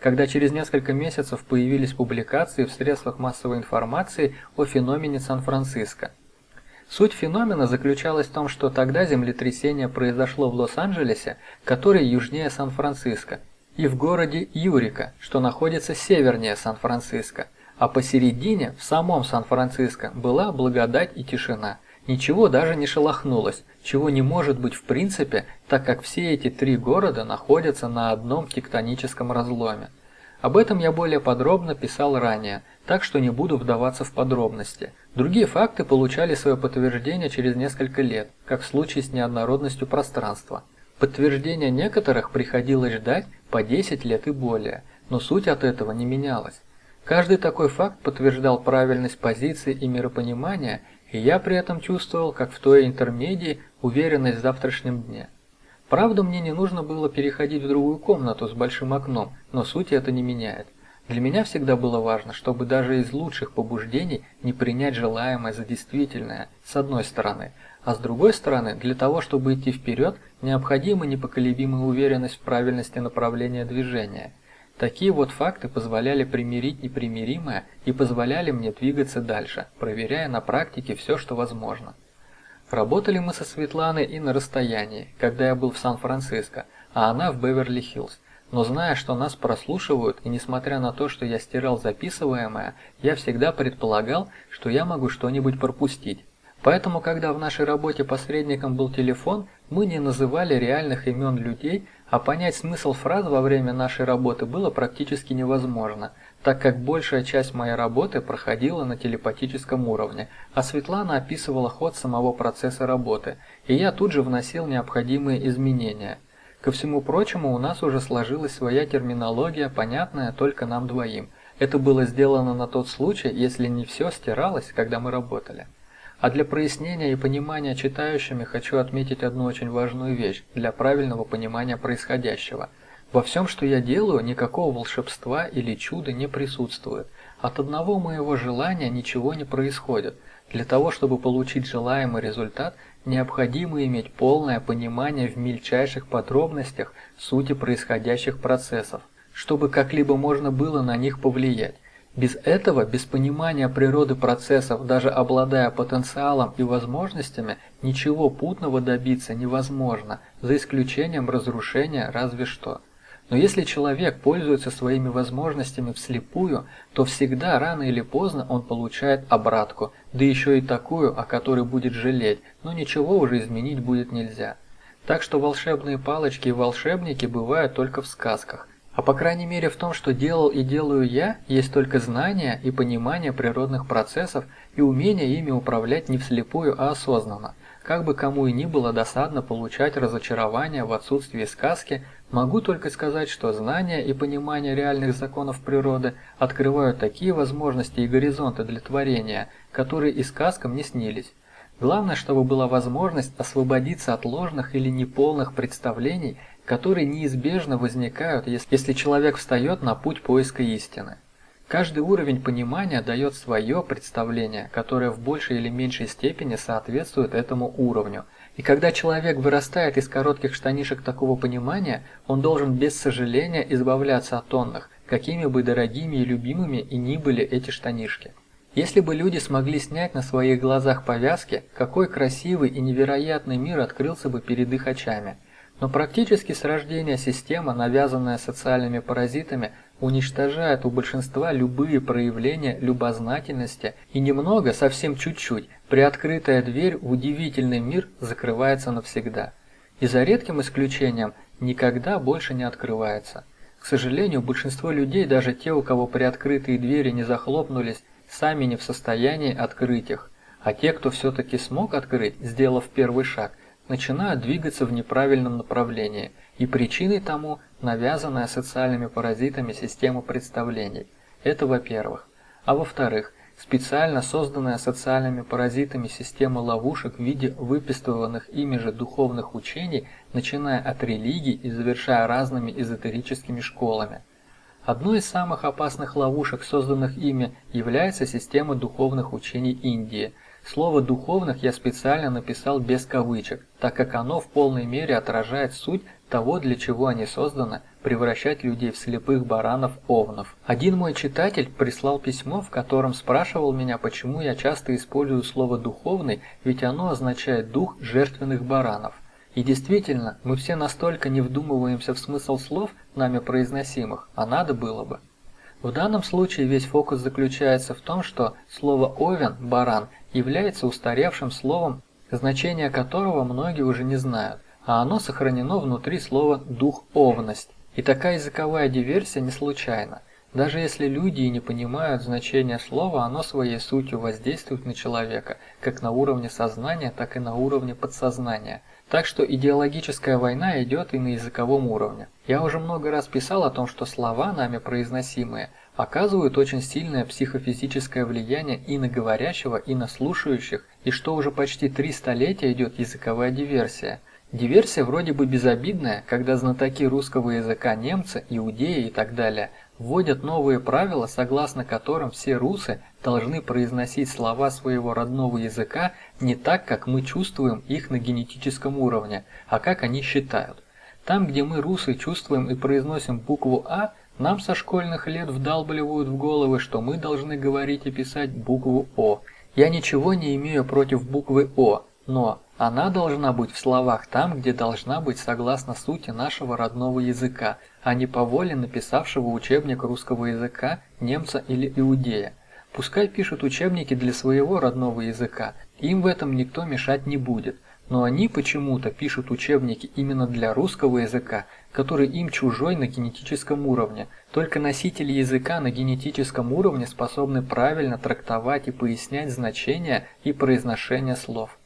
Когда через несколько месяцев появились публикации в средствах массовой информации о феномене Сан-Франциско. Суть феномена заключалась в том, что тогда землетрясение произошло в Лос-Анджелесе, который южнее Сан-Франциско, и в городе Юрика, что находится севернее Сан-Франциско, а посередине, в самом Сан-Франциско, была благодать и тишина. Ничего даже не шелохнулось, чего не может быть в принципе, так как все эти три города находятся на одном тектоническом разломе. Об этом я более подробно писал ранее, так что не буду вдаваться в подробности. Другие факты получали свое подтверждение через несколько лет, как в случае с неоднородностью пространства. Подтверждение некоторых приходилось ждать по 10 лет и более, но суть от этого не менялась. Каждый такой факт подтверждал правильность позиции и миропонимания, и я при этом чувствовал, как в той интермедии, уверенность в завтрашнем дне. Правда, мне не нужно было переходить в другую комнату с большим окном, но суть это не меняет. Для меня всегда было важно, чтобы даже из лучших побуждений не принять желаемое за действительное, с одной стороны, а с другой стороны, для того, чтобы идти вперед, необходима непоколебимая уверенность в правильности направления движения. Такие вот факты позволяли примирить непримиримое и позволяли мне двигаться дальше, проверяя на практике все, что возможно. Работали мы со Светланой и на расстоянии, когда я был в Сан-Франциско, а она в Беверли-Хиллз. Но зная, что нас прослушивают, и несмотря на то, что я стирал записываемое, я всегда предполагал, что я могу что-нибудь пропустить. Поэтому, когда в нашей работе посредником был телефон, мы не называли реальных имен людей, а понять смысл фраз во время нашей работы было практически невозможно – так как большая часть моей работы проходила на телепатическом уровне, а Светлана описывала ход самого процесса работы, и я тут же вносил необходимые изменения. Ко всему прочему, у нас уже сложилась своя терминология, понятная только нам двоим. Это было сделано на тот случай, если не все стиралось, когда мы работали. А для прояснения и понимания читающими хочу отметить одну очень важную вещь для правильного понимания происходящего – во всем, что я делаю, никакого волшебства или чуда не присутствует. От одного моего желания ничего не происходит. Для того, чтобы получить желаемый результат, необходимо иметь полное понимание в мельчайших подробностях сути происходящих процессов, чтобы как-либо можно было на них повлиять. Без этого, без понимания природы процессов, даже обладая потенциалом и возможностями, ничего путного добиться невозможно, за исключением разрушения разве что. Но если человек пользуется своими возможностями вслепую, то всегда рано или поздно он получает обратку, да еще и такую, о которой будет жалеть, но ничего уже изменить будет нельзя. Так что волшебные палочки и волшебники бывают только в сказках. А по крайней мере в том, что делал и делаю я, есть только знание и понимание природных процессов и умение ими управлять не вслепую, а осознанно – как бы кому и ни было досадно получать разочарование в отсутствии сказки, могу только сказать, что знание и понимание реальных законов природы открывают такие возможности и горизонты для творения, которые и сказкам не снились. Главное, чтобы была возможность освободиться от ложных или неполных представлений, которые неизбежно возникают, если человек встает на путь поиска истины. Каждый уровень понимания дает свое представление, которое в большей или меньшей степени соответствует этому уровню. И когда человек вырастает из коротких штанишек такого понимания, он должен без сожаления избавляться от тонных, какими бы дорогими и любимыми и ни были эти штанишки. Если бы люди смогли снять на своих глазах повязки, какой красивый и невероятный мир открылся бы перед их очами – но практически с рождения система, навязанная социальными паразитами, уничтожает у большинства любые проявления любознательности и немного, совсем чуть-чуть, приоткрытая дверь в удивительный мир закрывается навсегда. И за редким исключением никогда больше не открывается. К сожалению, большинство людей, даже те, у кого приоткрытые двери не захлопнулись, сами не в состоянии открыть их. А те, кто все-таки смог открыть, сделав первый шаг, начинают двигаться в неправильном направлении – и причиной тому навязанная социальными паразитами система представлений. Это во-первых. А во-вторых, специально созданная социальными паразитами система ловушек в виде выписыванных ими же духовных учений, начиная от религий и завершая разными эзотерическими школами. Одной из самых опасных ловушек, созданных ими, является система духовных учений Индии – Слово «духовных» я специально написал без кавычек, так как оно в полной мере отражает суть того, для чего они созданы, превращать людей в слепых баранов-овнов. Один мой читатель прислал письмо, в котором спрашивал меня, почему я часто использую слово «духовный», ведь оно означает «дух жертвенных баранов». И действительно, мы все настолько не вдумываемся в смысл слов, нами произносимых, а надо было бы. В данном случае весь фокус заключается в том, что слово «овен» – «баран» является устаревшим словом, значение которого многие уже не знают, а оно сохранено внутри слова «духовность». И такая языковая диверсия не случайна. Даже если люди и не понимают значения слова, оно своей сутью воздействует на человека, как на уровне сознания, так и на уровне подсознания. Так что идеологическая война идет и на языковом уровне. Я уже много раз писал о том, что слова, нами произносимые, оказывают очень сильное психофизическое влияние и на говорящего, и на слушающих, и что уже почти три столетия идет языковая диверсия. Диверсия вроде бы безобидная, когда знатоки русского языка немцы, иудеи и так далее вводят новые правила, согласно которым все русы должны произносить слова своего родного языка не так, как мы чувствуем их на генетическом уровне, а как они считают. Там, где мы русы чувствуем и произносим букву «а», нам со школьных лет вдалбливают в головы, что мы должны говорить и писать букву О. Я ничего не имею против буквы О, но она должна быть в словах там, где должна быть согласно сути нашего родного языка, а не по воле написавшего учебник русского языка немца или иудея. Пускай пишут учебники для своего родного языка, им в этом никто мешать не будет, но они почему-то пишут учебники именно для русского языка, который им чужой на генетическом уровне. Только носители языка на генетическом уровне способны правильно трактовать и пояснять значения и произношение слов.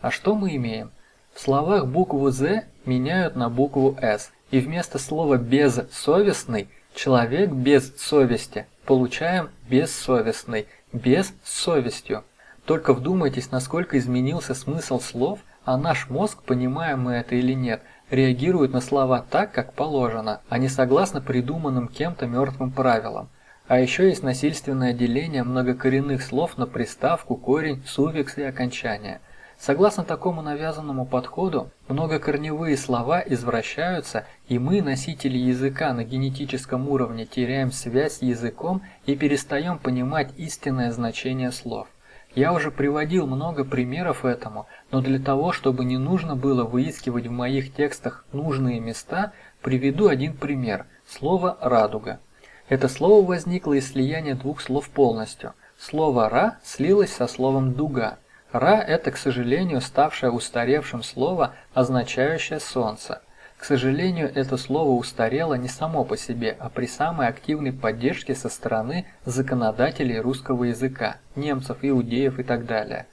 А что мы имеем? В словах букву «з» меняют на букву «с», и вместо слова «безсовестный» человек без совести получаем «бессовестный», без совестью. Только вдумайтесь, насколько изменился смысл слов, а наш мозг, понимаем мы это или нет, реагирует на слова так, как положено, а не согласно придуманным кем-то мертвым правилам. А еще есть насильственное деление многокоренных слов на приставку, корень, суффикс и окончание. Согласно такому навязанному подходу, многокорневые слова извращаются, и мы, носители языка на генетическом уровне, теряем связь с языком и перестаем понимать истинное значение слов. Я уже приводил много примеров этому, но для того, чтобы не нужно было выискивать в моих текстах нужные места, приведу один пример – слово «радуга». Это слово возникло из слияния двух слов полностью. Слово «ра» слилось со словом «дуга». «Ра» – это, к сожалению, ставшее устаревшим слово, означающее «солнце». К сожалению, это слово устарело не само по себе, а при самой активной поддержке со стороны законодателей русского языка, немцев, иудеев и так далее.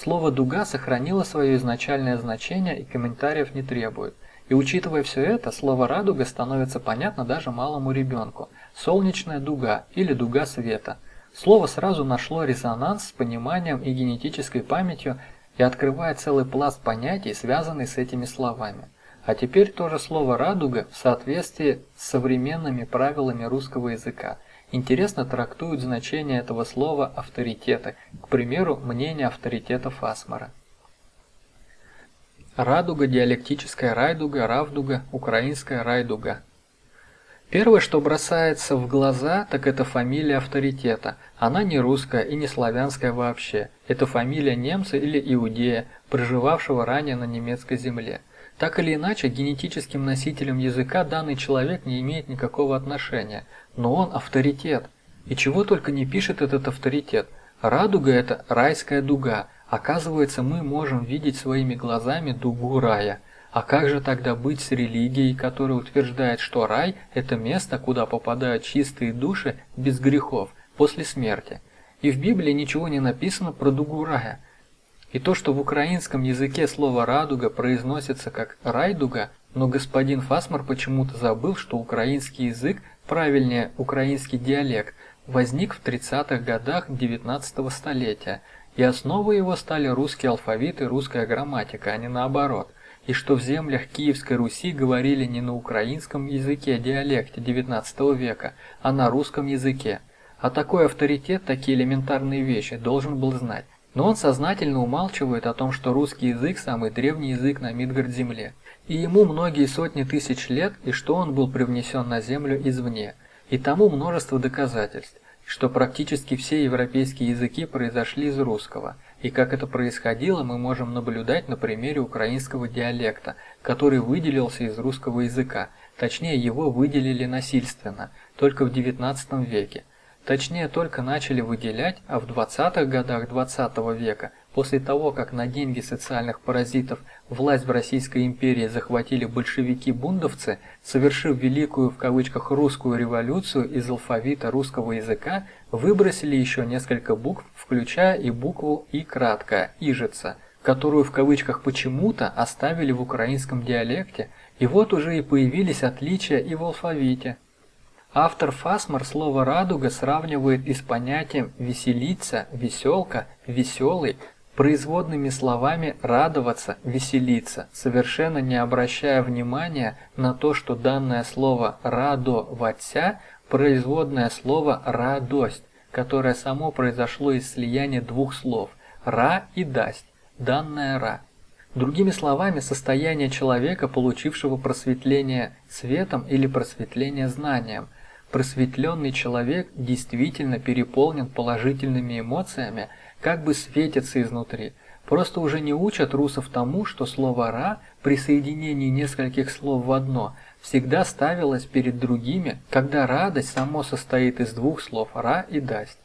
Слово «дуга» сохранило свое изначальное значение и комментариев не требует. И учитывая все это, слово «радуга» становится понятно даже малому ребенку. Солнечная дуга или дуга света. Слово сразу нашло резонанс с пониманием и генетической памятью и открывает целый пласт понятий, связанный с этими словами. А теперь тоже слово «радуга» в соответствии с современными правилами русского языка интересно трактуют значение этого слова авторитеты, к примеру, мнение авторитетов Асмара. Радуга, диалектическая райдуга, равдуга, украинская райдуга. Первое, что бросается в глаза, так это фамилия авторитета. Она не русская и не славянская вообще. Это фамилия немца или иудея, проживавшего ранее на немецкой земле. Так или иначе, генетическим носителям языка данный человек не имеет никакого отношения, но он авторитет. И чего только не пишет этот авторитет. Радуга – это райская дуга. Оказывается, мы можем видеть своими глазами дугу рая. А как же тогда быть с религией, которая утверждает, что рай – это место, куда попадают чистые души без грехов после смерти? И в Библии ничего не написано про дугу рая – и то, что в украинском языке слово «радуга» произносится как «райдуга», но господин Фасмар почему-то забыл, что украинский язык, правильнее украинский диалект, возник в 30-х годах 19 столетия, и основой его стали русский алфавит и русская грамматика, а не наоборот, и что в землях Киевской Руси говорили не на украинском языке диалекте 19 века, а на русском языке. А такой авторитет такие элементарные вещи должен был знать. Но он сознательно умалчивает о том, что русский язык – самый древний язык на Мидгард-земле, и ему многие сотни тысяч лет, и что он был привнесен на землю извне. И тому множество доказательств, что практически все европейские языки произошли из русского, и как это происходило, мы можем наблюдать на примере украинского диалекта, который выделился из русского языка, точнее его выделили насильственно, только в XIX веке. Точнее, только начали выделять, а в 20-х годах 20 -го века, после того, как на деньги социальных паразитов власть в Российской империи захватили большевики-бундовцы, совершив великую в кавычках русскую революцию из алфавита русского языка, выбросили еще несколько букв, включая и букву «и» краткая, «ижица», которую в кавычках почему-то оставили в украинском диалекте, и вот уже и появились отличия и в алфавите. Автор Фасмар слово «радуга» сравнивает и с понятием «веселиться», «веселка», «веселый», производными словами «радоваться», «веселиться», совершенно не обращая внимания на то, что данное слово «радоваться» – производное слово «радость», которое само произошло из слияния двух слов «ра» и «дасть», данное «ра». Другими словами, состояние человека, получившего просветление светом или просветление знанием – Просветленный человек действительно переполнен положительными эмоциями, как бы светится изнутри. Просто уже не учат русов тому, что слово «ра» при соединении нескольких слов в одно всегда ставилось перед другими, когда радость само состоит из двух слов «ра» и «дасть».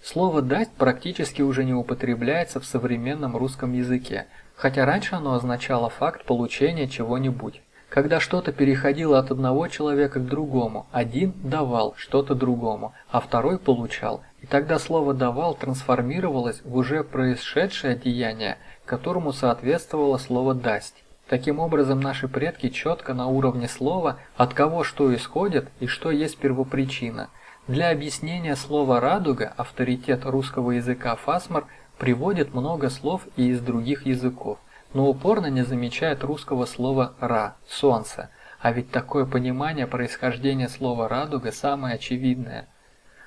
Слово «дасть» практически уже не употребляется в современном русском языке, хотя раньше оно означало факт получения чего-нибудь. Когда что-то переходило от одного человека к другому, один давал что-то другому, а второй получал, и тогда слово «давал» трансформировалось в уже происшедшее деяние, которому соответствовало слово «дасть». Таким образом, наши предки четко на уровне слова, от кого что исходит и что есть первопричина. Для объяснения слова «радуга» авторитет русского языка Фасмар приводит много слов и из других языков но упорно не замечает русского слова «ра» – «солнце», а ведь такое понимание происхождения слова «радуга» самое очевидное.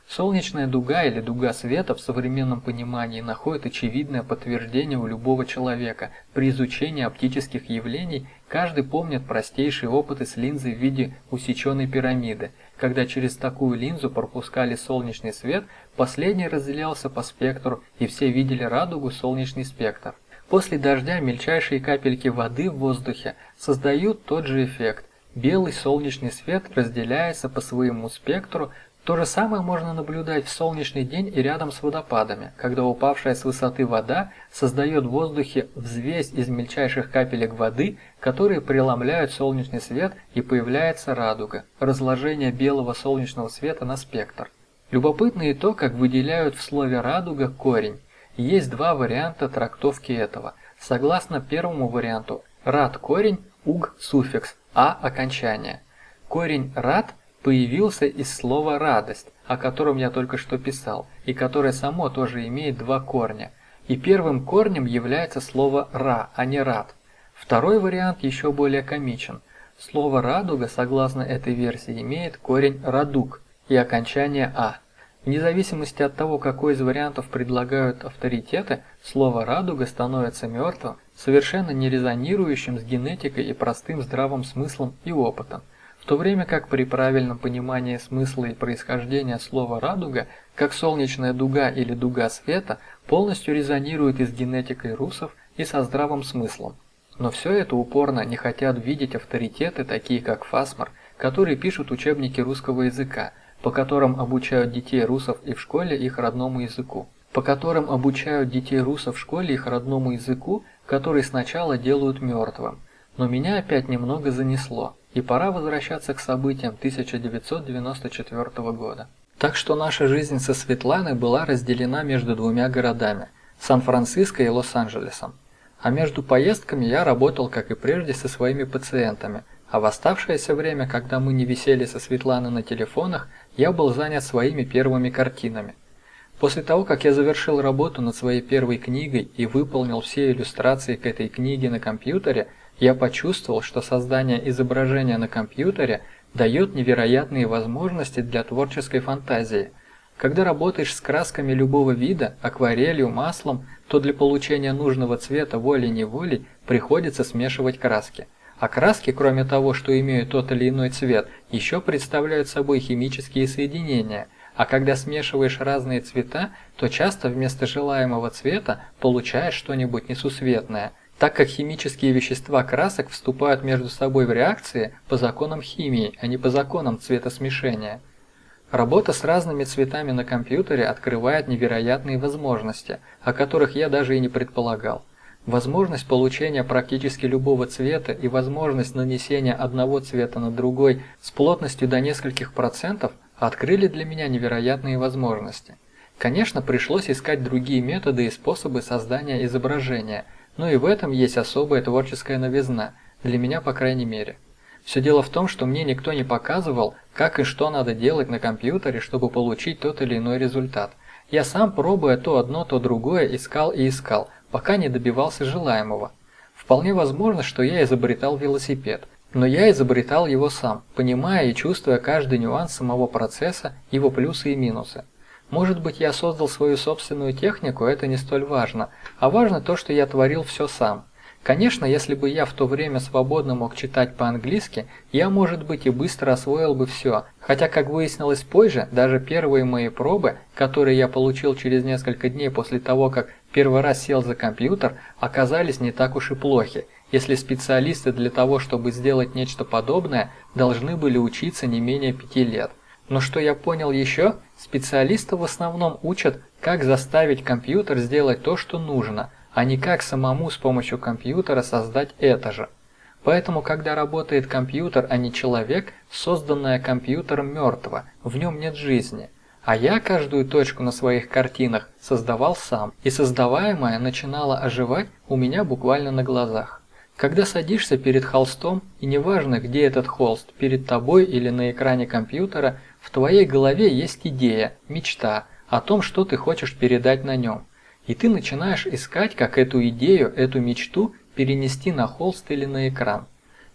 Солнечная дуга или дуга света в современном понимании находит очевидное подтверждение у любого человека. При изучении оптических явлений каждый помнит простейшие опыты с линзой в виде усеченной пирамиды. Когда через такую линзу пропускали солнечный свет, последний разделялся по спектру, и все видели радугу солнечный спектр. После дождя мельчайшие капельки воды в воздухе создают тот же эффект. Белый солнечный свет разделяется по своему спектру. То же самое можно наблюдать в солнечный день и рядом с водопадами, когда упавшая с высоты вода создает в воздухе взвесь из мельчайших капелек воды, которые преломляют солнечный свет и появляется радуга, разложение белого солнечного света на спектр. Любопытно и то, как выделяют в слове «радуга» корень. Есть два варианта трактовки этого. Согласно первому варианту, рад корень, уг суффикс, а окончание. Корень рад появился из слова радость, о котором я только что писал, и которое само тоже имеет два корня. И первым корнем является слово ра, а не рад. Второй вариант еще более комичен. Слово радуга, согласно этой версии, имеет корень радуг и окончание а. Вне зависимости от того, какой из вариантов предлагают авторитеты, слово «радуга» становится мертвым, совершенно не резонирующим с генетикой и простым здравым смыслом и опытом. В то время как при правильном понимании смысла и происхождения слова «радуга», как солнечная дуга или дуга света, полностью резонирует и с генетикой русов, и со здравым смыслом. Но все это упорно не хотят видеть авторитеты, такие как Фасмар, которые пишут учебники русского языка, по которым обучают детей русов и в школе их родному языку. По которым обучают детей русов в школе их родному языку, который сначала делают мертвым. Но меня опять немного занесло, и пора возвращаться к событиям 1994 года. Так что наша жизнь со Светланой была разделена между двумя городами – Сан-Франциско и Лос-Анджелесом. А между поездками я работал, как и прежде, со своими пациентами, а в оставшееся время, когда мы не висели со Светланой на телефонах, я был занят своими первыми картинами. После того, как я завершил работу над своей первой книгой и выполнил все иллюстрации к этой книге на компьютере, я почувствовал, что создание изображения на компьютере дает невероятные возможности для творческой фантазии. Когда работаешь с красками любого вида, акварелью, маслом, то для получения нужного цвета волей-неволей приходится смешивать краски. А краски, кроме того, что имеют тот или иной цвет, еще представляют собой химические соединения. А когда смешиваешь разные цвета, то часто вместо желаемого цвета получаешь что-нибудь несусветное – так как химические вещества красок вступают между собой в реакции по законам химии, а не по законам цветосмешения. Работа с разными цветами на компьютере открывает невероятные возможности, о которых я даже и не предполагал. Возможность получения практически любого цвета и возможность нанесения одного цвета на другой с плотностью до нескольких процентов открыли для меня невероятные возможности. Конечно, пришлось искать другие методы и способы создания изображения – но и в этом есть особая творческая новизна, для меня по крайней мере. Все дело в том, что мне никто не показывал, как и что надо делать на компьютере, чтобы получить тот или иной результат. Я сам, пробуя то одно, то другое, искал и искал, пока не добивался желаемого. Вполне возможно, что я изобретал велосипед, но я изобретал его сам, понимая и чувствуя каждый нюанс самого процесса, его плюсы и минусы. Может быть, я создал свою собственную технику, это не столь важно, а важно то, что я творил все сам. Конечно, если бы я в то время свободно мог читать по-английски, я, может быть, и быстро освоил бы все. Хотя, как выяснилось позже, даже первые мои пробы, которые я получил через несколько дней после того, как первый раз сел за компьютер, оказались не так уж и плохи, если специалисты для того, чтобы сделать нечто подобное, должны были учиться не менее пяти лет. Но что я понял еще, специалисты в основном учат, как заставить компьютер сделать то, что нужно, а не как самому с помощью компьютера создать это же. Поэтому, когда работает компьютер, а не человек, созданное компьютером мертво, в нем нет жизни. А я каждую точку на своих картинах создавал сам, и создаваемое начинало оживать у меня буквально на глазах. Когда садишься перед холстом, и неважно, где этот холст, перед тобой или на экране компьютера, в твоей голове есть идея, мечта о том, что ты хочешь передать на нем. И ты начинаешь искать, как эту идею, эту мечту перенести на холст или на экран.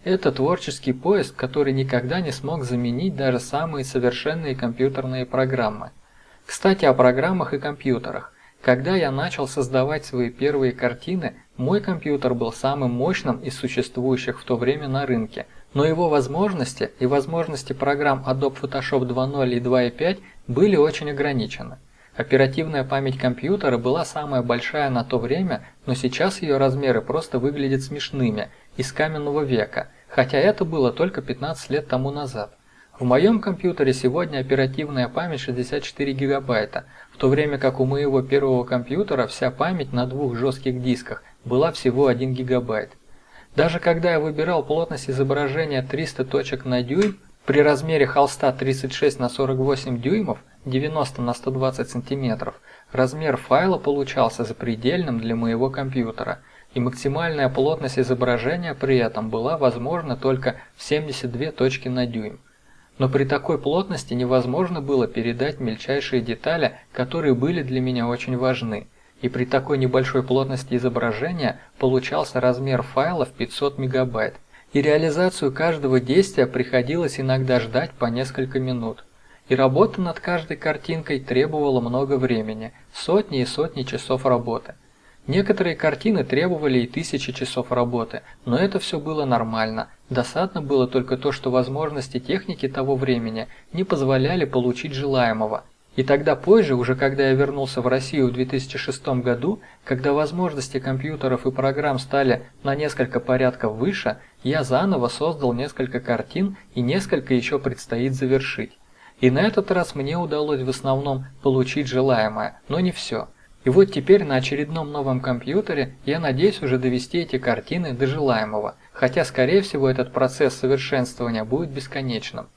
Это творческий поиск, который никогда не смог заменить даже самые совершенные компьютерные программы. Кстати, о программах и компьютерах. Когда я начал создавать свои первые картины, мой компьютер был самым мощным из существующих в то время на рынке – но его возможности и возможности программ Adobe Photoshop 2.0 и 2.5 были очень ограничены. Оперативная память компьютера была самая большая на то время, но сейчас ее размеры просто выглядят смешными, из каменного века, хотя это было только 15 лет тому назад. В моем компьютере сегодня оперативная память 64 гигабайта, в то время как у моего первого компьютера вся память на двух жестких дисках была всего 1 гигабайт. Даже когда я выбирал плотность изображения 300 точек на дюйм, при размере холста 36 на 48 дюймов, 90 на 120 сантиметров, размер файла получался запредельным для моего компьютера, и максимальная плотность изображения при этом была возможна только в 72 точки на дюйм. Но при такой плотности невозможно было передать мельчайшие детали, которые были для меня очень важны – и при такой небольшой плотности изображения получался размер файла в 500 мегабайт, и реализацию каждого действия приходилось иногда ждать по несколько минут. И работа над каждой картинкой требовала много времени, сотни и сотни часов работы. Некоторые картины требовали и тысячи часов работы, но это все было нормально. Досадно было только то, что возможности техники того времени не позволяли получить желаемого, И тогда позже, уже когда я вернулся в Россию в 2006 году, когда возможности компьютеров и программ стали на несколько порядков выше, я заново создал несколько картин и несколько еще предстоит завершить. И на этот раз мне удалось в основном получить желаемое, но не все. И вот теперь на очередном новом компьютере я надеюсь уже довести эти картины до желаемого, хотя скорее всего этот процесс совершенствования будет бесконечным.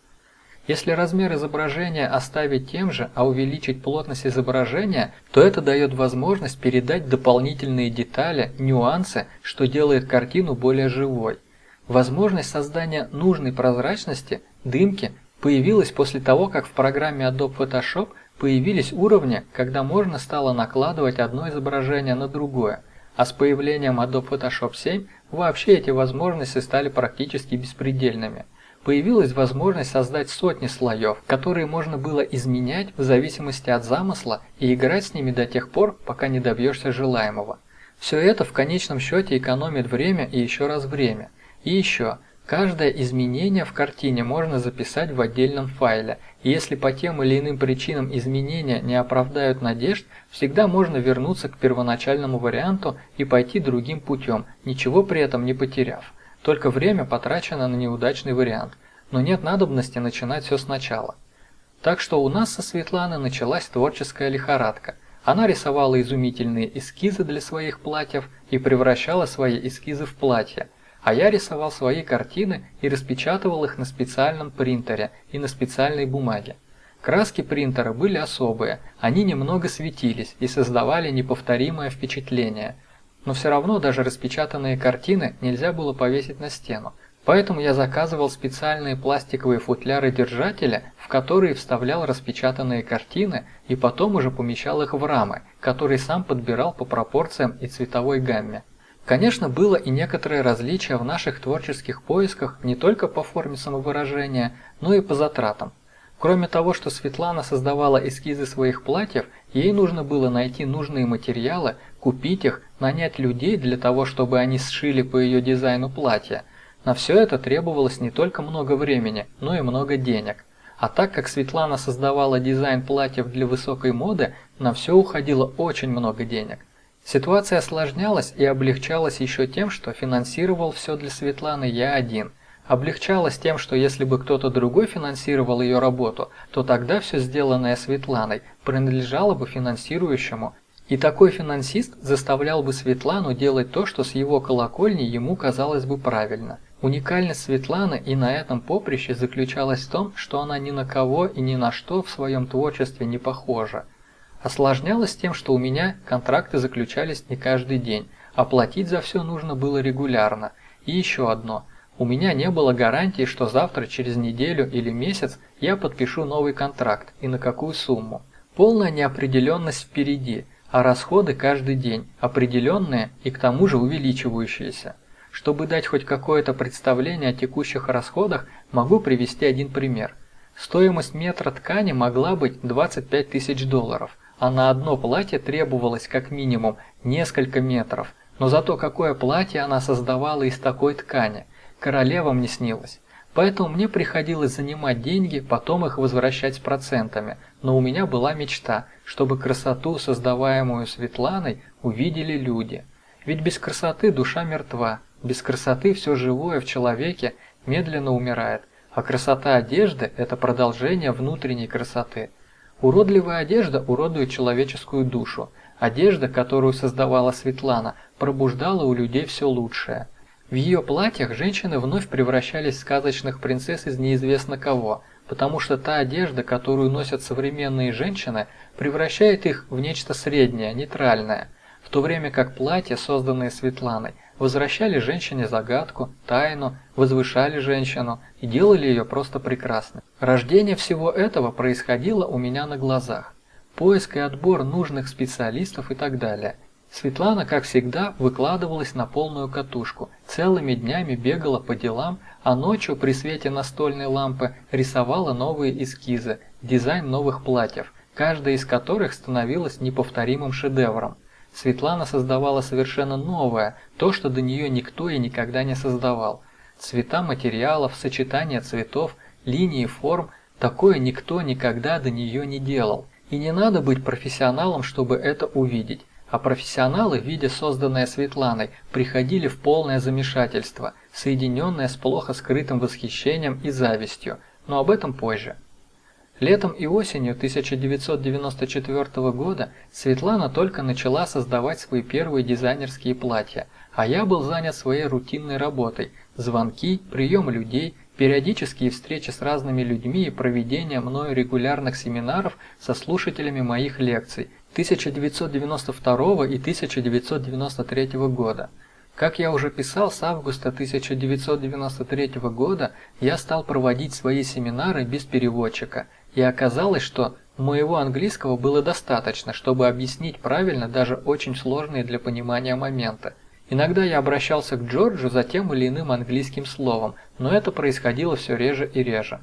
Если размер изображения оставить тем же, а увеличить плотность изображения, то это дает возможность передать дополнительные детали, нюансы, что делает картину более живой. Возможность создания нужной прозрачности, дымки, появилась после того, как в программе Adobe Photoshop появились уровни, когда можно стало накладывать одно изображение на другое, а с появлением Adobe Photoshop 7 вообще эти возможности стали практически беспредельными – появилась возможность создать сотни слоев, которые можно было изменять в зависимости от замысла и играть с ними до тех пор, пока не добьешься желаемого. Все это в конечном счете экономит время и еще раз время. И еще, каждое изменение в картине можно записать в отдельном файле, и если по тем или иным причинам изменения не оправдают надежд, всегда можно вернуться к первоначальному варианту и пойти другим путем, ничего при этом не потеряв. Только время потрачено на неудачный вариант, но нет надобности начинать все сначала. Так что у нас со Светланой началась творческая лихорадка. Она рисовала изумительные эскизы для своих платьев и превращала свои эскизы в платья, а я рисовал свои картины и распечатывал их на специальном принтере и на специальной бумаге. Краски принтера были особые, они немного светились и создавали неповторимое впечатление – но все равно даже распечатанные картины нельзя было повесить на стену. Поэтому я заказывал специальные пластиковые футляры-держатели, в которые вставлял распечатанные картины и потом уже помещал их в рамы, которые сам подбирал по пропорциям и цветовой гамме. Конечно, было и некоторое различие в наших творческих поисках не только по форме самовыражения, но и по затратам. Кроме того, что Светлана создавала эскизы своих платьев, ей нужно было найти нужные материалы, купить их, нанять людей для того, чтобы они сшили по ее дизайну платья. На все это требовалось не только много времени, но и много денег. А так как Светлана создавала дизайн платьев для высокой моды, на все уходило очень много денег. Ситуация осложнялась и облегчалась еще тем, что финансировал все для Светланы я один. Облегчалась тем, что если бы кто-то другой финансировал ее работу, то тогда все сделанное Светланой принадлежало бы финансирующему и такой финансист заставлял бы Светлану делать то, что с его колокольни ему казалось бы правильно. Уникальность Светланы и на этом поприще заключалась в том, что она ни на кого и ни на что в своем творчестве не похожа. Осложнялось тем, что у меня контракты заключались не каждый день, а платить за все нужно было регулярно. И еще одно. У меня не было гарантии, что завтра, через неделю или месяц я подпишу новый контракт и на какую сумму. Полная неопределенность впереди – а расходы каждый день, определенные и к тому же увеличивающиеся. Чтобы дать хоть какое-то представление о текущих расходах, могу привести один пример. Стоимость метра ткани могла быть 25 тысяч долларов, а на одно платье требовалось как минимум несколько метров. Но зато какое платье она создавала из такой ткани, королевам не снилось. Поэтому мне приходилось занимать деньги, потом их возвращать с процентами. Но у меня была мечта, чтобы красоту, создаваемую Светланой, увидели люди. Ведь без красоты душа мертва, без красоты все живое в человеке медленно умирает, а красота одежды – это продолжение внутренней красоты. Уродливая одежда уродует человеческую душу. Одежда, которую создавала Светлана, пробуждала у людей все лучшее – в ее платьях женщины вновь превращались в сказочных принцесс из неизвестно кого, потому что та одежда, которую носят современные женщины, превращает их в нечто среднее, нейтральное, в то время как платья, созданные Светланой, возвращали женщине загадку, тайну, возвышали женщину и делали ее просто прекрасной. Рождение всего этого происходило у меня на глазах. Поиск и отбор нужных специалистов и так далее – Светлана, как всегда, выкладывалась на полную катушку, целыми днями бегала по делам, а ночью при свете настольной лампы рисовала новые эскизы, дизайн новых платьев, каждая из которых становилась неповторимым шедевром. Светлана создавала совершенно новое, то, что до нее никто и никогда не создавал. Цвета материалов, сочетание цветов, линии форм – такое никто никогда до нее не делал – И не надо быть профессионалом, чтобы это увидеть. А профессионалы, видя созданное Светланой, приходили в полное замешательство, соединенное с плохо скрытым восхищением и завистью, но об этом позже. Летом и осенью 1994 года Светлана только начала создавать свои первые дизайнерские платья, а я был занят своей рутинной работой – звонки, прием людей, периодические встречи с разными людьми и проведение мною регулярных семинаров со слушателями моих лекций 1992 и 1993 года. Как я уже писал, с августа 1993 года я стал проводить свои семинары без переводчика, и оказалось, что моего английского было достаточно, чтобы объяснить правильно даже очень сложные для понимания моменты. Иногда я обращался к Джорджу за тем или иным английским словом, но это происходило все реже и реже.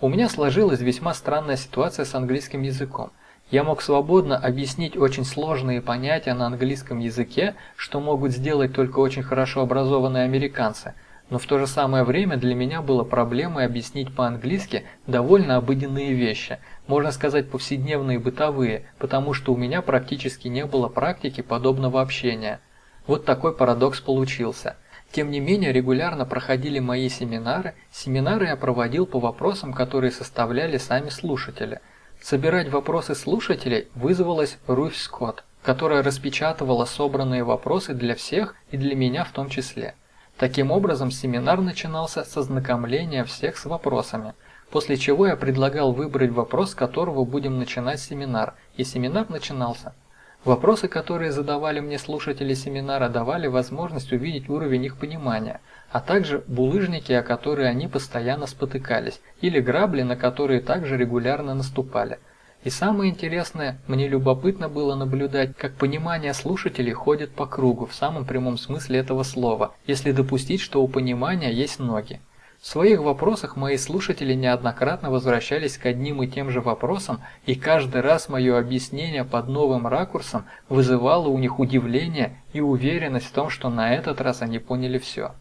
У меня сложилась весьма странная ситуация с английским языком. Я мог свободно объяснить очень сложные понятия на английском языке, что могут сделать только очень хорошо образованные американцы – но в то же самое время для меня было проблемой объяснить по-английски довольно обыденные вещи, можно сказать повседневные бытовые, потому что у меня практически не было практики подобного общения. Вот такой парадокс получился. Тем не менее, регулярно проходили мои семинары, семинары я проводил по вопросам, которые составляли сами слушатели. Собирать вопросы слушателей вызвалась Руфь Скотт, которая распечатывала собранные вопросы для всех и для меня в том числе. Таким образом, семинар начинался со знакомления всех с вопросами, после чего я предлагал выбрать вопрос, с которого будем начинать семинар, и семинар начинался. Вопросы, которые задавали мне слушатели семинара, давали возможность увидеть уровень их понимания, а также булыжники, о которые они постоянно спотыкались, или грабли, на которые также регулярно наступали – и самое интересное, мне любопытно было наблюдать, как понимание слушателей ходит по кругу в самом прямом смысле этого слова, если допустить, что у понимания есть ноги. В своих вопросах мои слушатели неоднократно возвращались к одним и тем же вопросам, и каждый раз мое объяснение под новым ракурсом вызывало у них удивление и уверенность в том, что на этот раз они поняли все.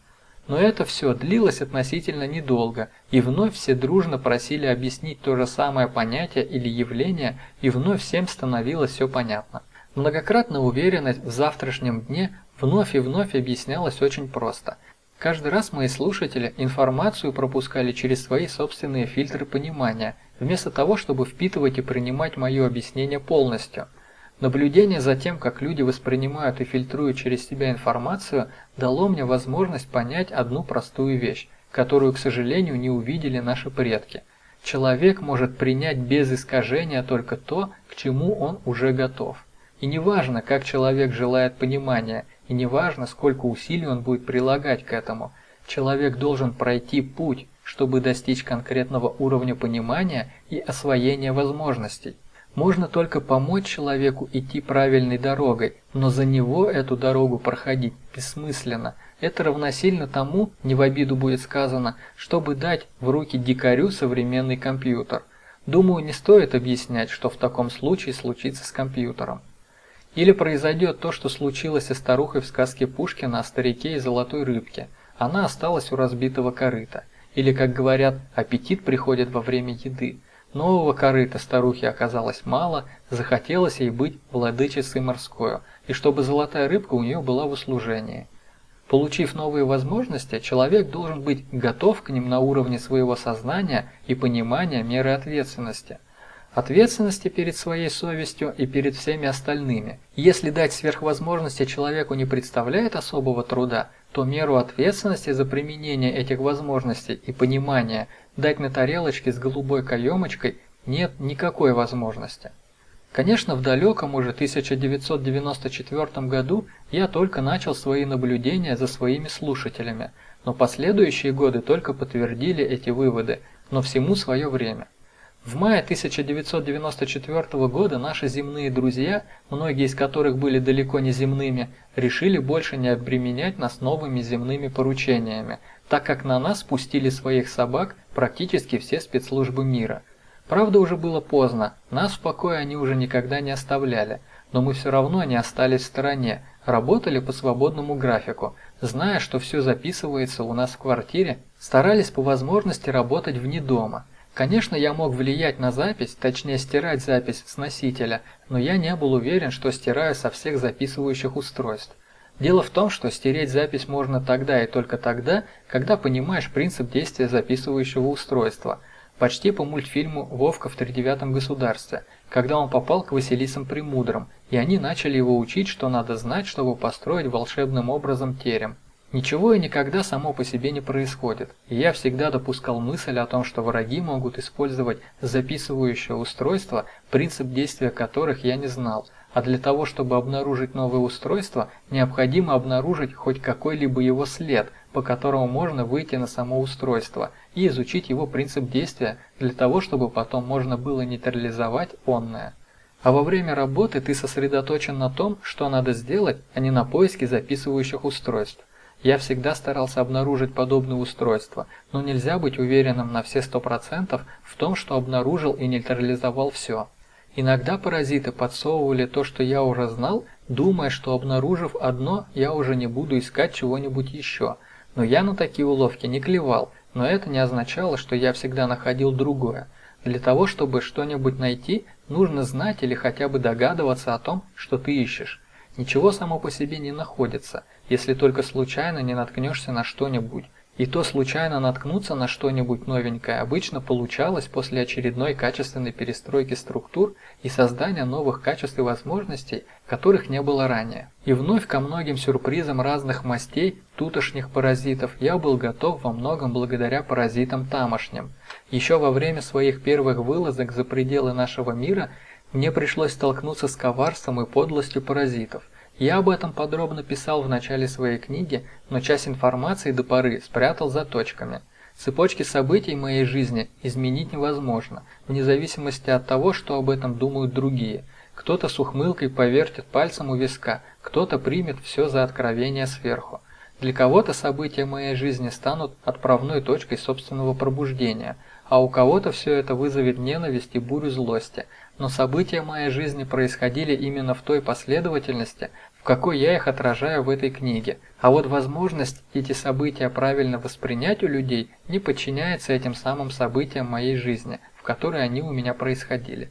Но это все длилось относительно недолго, и вновь все дружно просили объяснить то же самое понятие или явление, и вновь всем становилось все понятно. Многократная уверенность в завтрашнем дне вновь и вновь объяснялась очень просто. Каждый раз мои слушатели информацию пропускали через свои собственные фильтры понимания, вместо того, чтобы впитывать и принимать мое объяснение полностью – Наблюдение за тем, как люди воспринимают и фильтруют через себя информацию, дало мне возможность понять одну простую вещь, которую, к сожалению, не увидели наши предки. Человек может принять без искажения только то, к чему он уже готов. И неважно, как человек желает понимания, и неважно, сколько усилий он будет прилагать к этому, человек должен пройти путь, чтобы достичь конкретного уровня понимания и освоения возможностей. Можно только помочь человеку идти правильной дорогой, но за него эту дорогу проходить бессмысленно. Это равносильно тому, не в обиду будет сказано, чтобы дать в руки дикарю современный компьютер. Думаю, не стоит объяснять, что в таком случае случится с компьютером. Или произойдет то, что случилось со старухой в сказке Пушкина о старике и золотой рыбке. Она осталась у разбитого корыта. Или, как говорят, аппетит приходит во время еды. Нового корыта старухе оказалось мало, захотелось ей быть владычицей морской, и чтобы золотая рыбка у нее была в услужении. Получив новые возможности, человек должен быть готов к ним на уровне своего сознания и понимания меры ответственности. Ответственности перед своей совестью и перед всеми остальными. Если дать сверхвозможности человеку не представляет особого труда, то меру ответственности за применение этих возможностей и понимания дать на тарелочке с голубой каемочкой нет никакой возможности. Конечно, в далеком уже 1994 году я только начал свои наблюдения за своими слушателями, но последующие годы только подтвердили эти выводы, но всему свое время. В мае 1994 года наши земные друзья, многие из которых были далеко не земными, решили больше не обременять нас новыми земными поручениями, так как на нас спустили своих собак практически все спецслужбы мира. Правда, уже было поздно, нас в покое они уже никогда не оставляли, но мы все равно не остались в стороне, работали по свободному графику, зная, что все записывается у нас в квартире, старались по возможности работать вне дома – Конечно, я мог влиять на запись, точнее стирать запись с носителя, но я не был уверен, что стираю со всех записывающих устройств. Дело в том, что стереть запись можно тогда и только тогда, когда понимаешь принцип действия записывающего устройства. Почти по мультфильму «Вовка в тридевятом государстве», когда он попал к Василисам Премудрым, и они начали его учить, что надо знать, чтобы построить волшебным образом терем. Ничего и никогда само по себе не происходит, и я всегда допускал мысль о том, что враги могут использовать записывающее устройство, принцип действия которых я не знал, а для того, чтобы обнаружить новое устройство, необходимо обнаружить хоть какой-либо его след, по которому можно выйти на само устройство и изучить его принцип действия для того, чтобы потом можно было нейтрализовать онное. А во время работы ты сосредоточен на том, что надо сделать, а не на поиске записывающих устройств. Я всегда старался обнаружить подобные устройства, но нельзя быть уверенным на все 100% в том, что обнаружил и нейтрализовал все. Иногда паразиты подсовывали то, что я уже знал, думая, что обнаружив одно, я уже не буду искать чего-нибудь еще. Но я на такие уловки не клевал, но это не означало, что я всегда находил другое. Для того, чтобы что-нибудь найти, нужно знать или хотя бы догадываться о том, что ты ищешь. Ничего само по себе не находится, если только случайно не наткнешься на что-нибудь. И то случайно наткнуться на что-нибудь новенькое обычно получалось после очередной качественной перестройки структур и создания новых качеств и возможностей, которых не было ранее. И вновь ко многим сюрпризам разных мастей тутошних паразитов я был готов во многом благодаря паразитам тамошним. Еще во время своих первых вылазок за пределы нашего мира мне пришлось столкнуться с коварством и подлостью паразитов – я об этом подробно писал в начале своей книги, но часть информации до поры спрятал за точками. Цепочки событий моей жизни изменить невозможно, вне зависимости от того, что об этом думают другие. Кто-то с ухмылкой повертит пальцем у виска, кто-то примет все за откровение сверху. Для кого-то события моей жизни станут отправной точкой собственного пробуждения, а у кого-то все это вызовет ненависть и бурю злости. Но события моей жизни происходили именно в той последовательности, какой я их отражаю в этой книге. А вот возможность эти события правильно воспринять у людей не подчиняется этим самым событиям моей жизни, в которой они у меня происходили.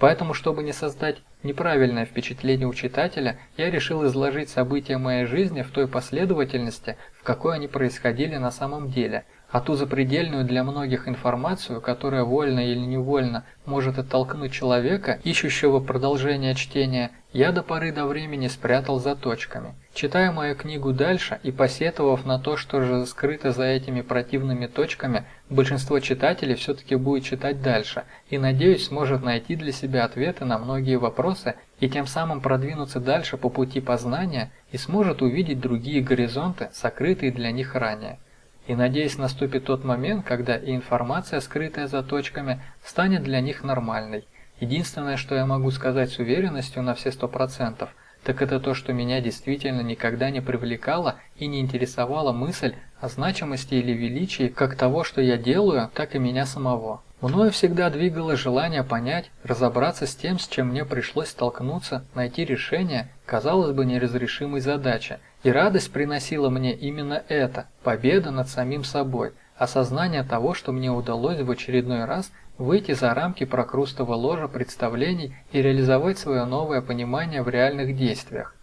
Поэтому, чтобы не создать неправильное впечатление у читателя, я решил изложить события моей жизни в той последовательности, в какой они происходили на самом деле – а ту запредельную для многих информацию, которая вольно или невольно может оттолкнуть человека, ищущего продолжения чтения, я до поры до времени спрятал за точками. Читая мою книгу дальше и посетовав на то, что же скрыто за этими противными точками, большинство читателей все-таки будет читать дальше и, надеюсь, сможет найти для себя ответы на многие вопросы и тем самым продвинуться дальше по пути познания и сможет увидеть другие горизонты, сокрытые для них ранее и надеюсь наступит тот момент, когда и информация, скрытая за точками, станет для них нормальной. Единственное, что я могу сказать с уверенностью на все сто процентов, так это то, что меня действительно никогда не привлекала и не интересовала мысль о значимости или величии как того, что я делаю, так и меня самого. Мною всегда двигало желание понять, разобраться с тем, с чем мне пришлось столкнуться, найти решение, казалось бы, неразрешимой задачи. И радость приносила мне именно это – победа над самим собой, осознание того, что мне удалось в очередной раз выйти за рамки прокрустого ложа представлений и реализовать свое новое понимание в реальных действиях.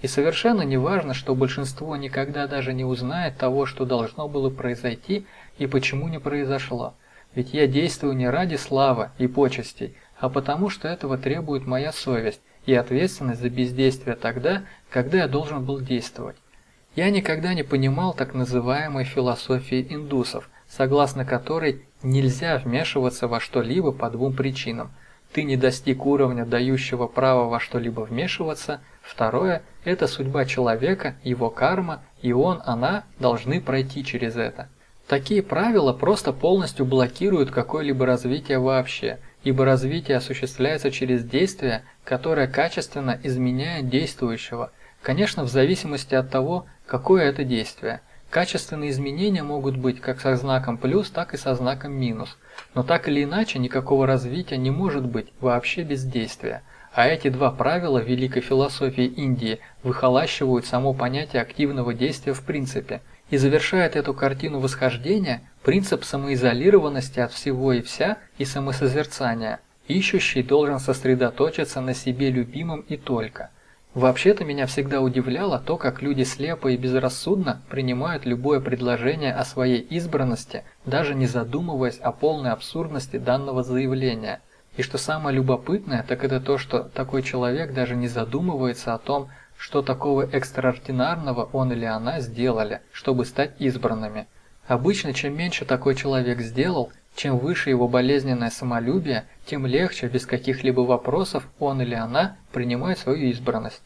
И совершенно не важно, что большинство никогда даже не узнает того, что должно было произойти и почему не произошло – ведь я действую не ради славы и почестей, а потому что этого требует моя совесть и ответственность за бездействие тогда, когда я должен был действовать. Я никогда не понимал так называемой философии индусов, согласно которой нельзя вмешиваться во что-либо по двум причинам. Ты не достиг уровня, дающего право во что-либо вмешиваться. Второе – это судьба человека, его карма, и он, она должны пройти через это. Такие правила просто полностью блокируют какое-либо развитие вообще, ибо развитие осуществляется через действие, которое качественно изменяет действующего, конечно в зависимости от того, какое это действие. Качественные изменения могут быть как со знаком плюс, так и со знаком минус, но так или иначе никакого развития не может быть вообще без действия. А эти два правила великой философии Индии выхолащивают само понятие активного действия в принципе – и завершает эту картину восхождения Принцип самоизолированности от всего и вся и самосозерцания. Ищущий должен сосредоточиться на себе любимом и только. Вообще-то меня всегда удивляло то, как люди слепо и безрассудно принимают любое предложение о своей избранности, даже не задумываясь о полной абсурдности данного заявления. И что самое любопытное, так это то, что такой человек даже не задумывается о том, что такого экстраординарного он или она сделали, чтобы стать избранными. Обычно, чем меньше такой человек сделал, чем выше его болезненное самолюбие, тем легче, без каких-либо вопросов, он или она принимает свою избранность.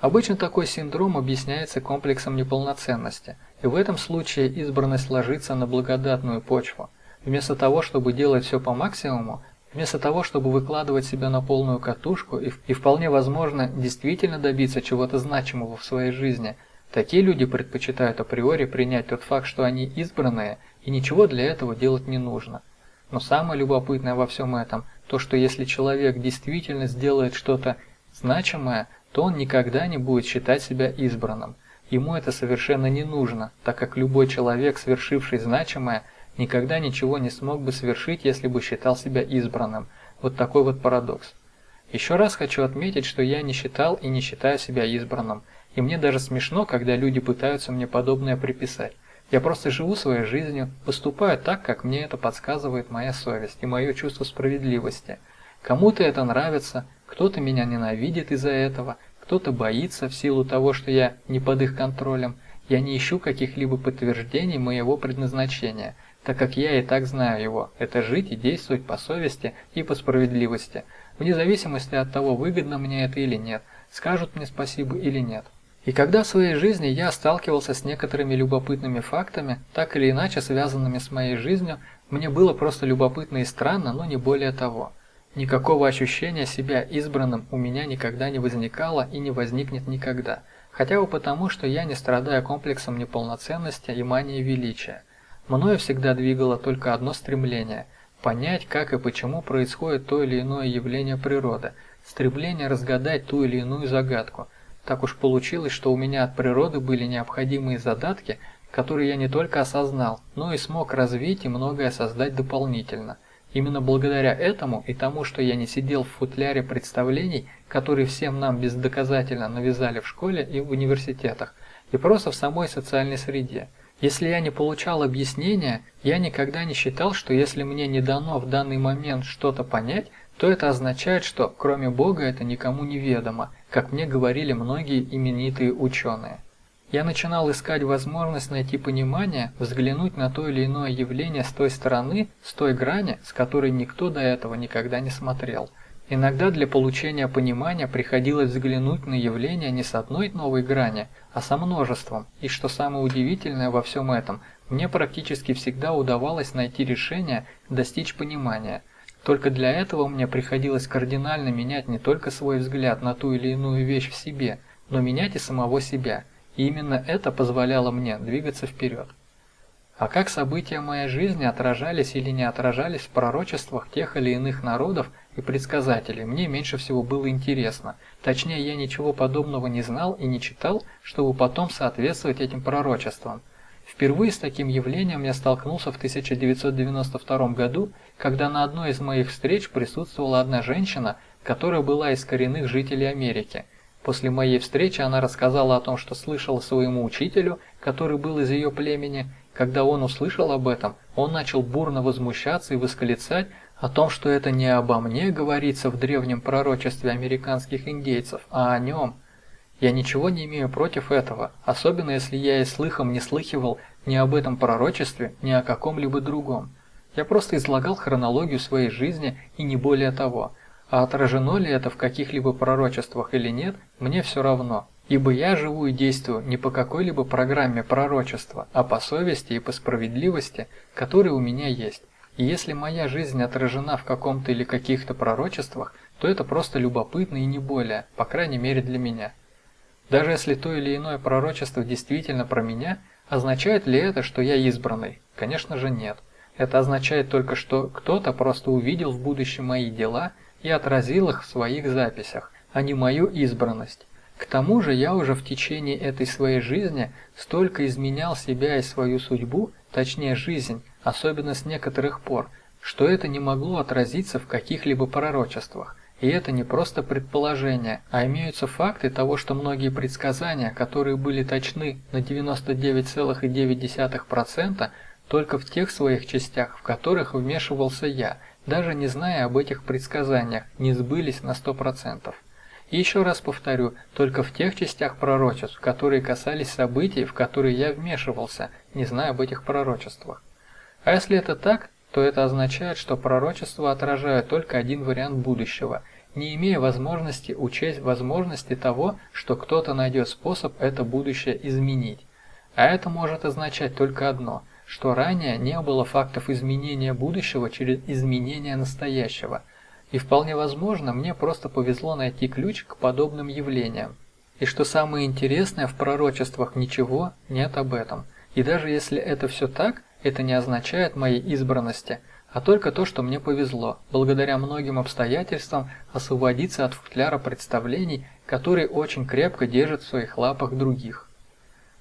Обычно такой синдром объясняется комплексом неполноценности, и в этом случае избранность ложится на благодатную почву. Вместо того, чтобы делать все по максимуму, вместо того, чтобы выкладывать себя на полную катушку и, и вполне возможно действительно добиться чего-то значимого в своей жизни, такие люди предпочитают априори принять тот факт, что они избранные, и ничего для этого делать не нужно. Но самое любопытное во всем этом, то что если человек действительно сделает что-то значимое, то он никогда не будет считать себя избранным. Ему это совершенно не нужно, так как любой человек, совершивший значимое, никогда ничего не смог бы совершить, если бы считал себя избранным. Вот такой вот парадокс. Еще раз хочу отметить, что я не считал и не считаю себя избранным, и мне даже смешно, когда люди пытаются мне подобное приписать. Я просто живу своей жизнью, поступаю так, как мне это подсказывает моя совесть и мое чувство справедливости. Кому-то это нравится, кто-то меня ненавидит из-за этого, кто-то боится в силу того, что я не под их контролем. Я не ищу каких-либо подтверждений моего предназначения, так как я и так знаю его. Это жить и действовать по совести и по справедливости, вне зависимости от того, выгодно мне это или нет, скажут мне спасибо или нет. И когда в своей жизни я сталкивался с некоторыми любопытными фактами, так или иначе связанными с моей жизнью, мне было просто любопытно и странно, но не более того. Никакого ощущения себя избранным у меня никогда не возникало и не возникнет никогда, хотя бы потому, что я не страдаю комплексом неполноценности и манией величия. Мною всегда двигало только одно стремление – понять, как и почему происходит то или иное явление природы, стремление разгадать ту или иную загадку – так уж получилось, что у меня от природы были необходимые задатки, которые я не только осознал, но и смог развить и многое создать дополнительно. Именно благодаря этому и тому, что я не сидел в футляре представлений, которые всем нам бездоказательно навязали в школе и в университетах, и просто в самой социальной среде. Если я не получал объяснения, я никогда не считал, что если мне не дано в данный момент что-то понять, то это означает, что кроме Бога это никому не ведомо, как мне говорили многие именитые ученые. Я начинал искать возможность найти понимание, взглянуть на то или иное явление с той стороны, с той грани, с которой никто до этого никогда не смотрел. Иногда для получения понимания приходилось взглянуть на явление не с одной новой грани, а со множеством, и что самое удивительное во всем этом, мне практически всегда удавалось найти решение, достичь понимания – только для этого мне приходилось кардинально менять не только свой взгляд на ту или иную вещь в себе, но менять и самого себя. И именно это позволяло мне двигаться вперед. А как события моей жизни отражались или не отражались в пророчествах тех или иных народов и предсказателей, мне меньше всего было интересно. Точнее, я ничего подобного не знал и не читал, чтобы потом соответствовать этим пророчествам. Впервые с таким явлением я столкнулся в 1992 году, когда на одной из моих встреч присутствовала одна женщина, которая была из коренных жителей Америки. После моей встречи она рассказала о том, что слышала своему учителю, который был из ее племени. Когда он услышал об этом, он начал бурно возмущаться и восклицать о том, что это не обо мне говорится в древнем пророчестве американских индейцев, а о нем – я ничего не имею против этого, особенно если я и слыхом не слыхивал ни об этом пророчестве, ни о каком-либо другом. Я просто излагал хронологию своей жизни и не более того. А отражено ли это в каких-либо пророчествах или нет, мне все равно. Ибо я живу и действую не по какой-либо программе пророчества, а по совести и по справедливости, которые у меня есть. И если моя жизнь отражена в каком-то или каких-то пророчествах, то это просто любопытно и не более, по крайней мере для меня. Даже если то или иное пророчество действительно про меня, означает ли это, что я избранный? Конечно же нет. Это означает только, что кто-то просто увидел в будущем мои дела и отразил их в своих записях, а не мою избранность. К тому же я уже в течение этой своей жизни столько изменял себя и свою судьбу, точнее жизнь, особенно с некоторых пор, что это не могло отразиться в каких-либо пророчествах. И это не просто предположение, а имеются факты того, что многие предсказания, которые были точны на 99,9%, только в тех своих частях, в которых вмешивался я, даже не зная об этих предсказаниях, не сбылись на 100%. И еще раз повторю, только в тех частях пророчеств, которые касались событий, в которые я вмешивался, не зная об этих пророчествах. А если это так, то это означает, что пророчества отражают только один вариант будущего, не имея возможности учесть возможности того, что кто-то найдет способ это будущее изменить. А это может означать только одно, что ранее не было фактов изменения будущего через изменение настоящего – и вполне возможно, мне просто повезло найти ключ к подобным явлениям. И что самое интересное, в пророчествах ничего нет об этом. И даже если это все так, это не означает моей избранности, а только то, что мне повезло, благодаря многим обстоятельствам, освободиться от футляра представлений, которые очень крепко держат в своих лапах других.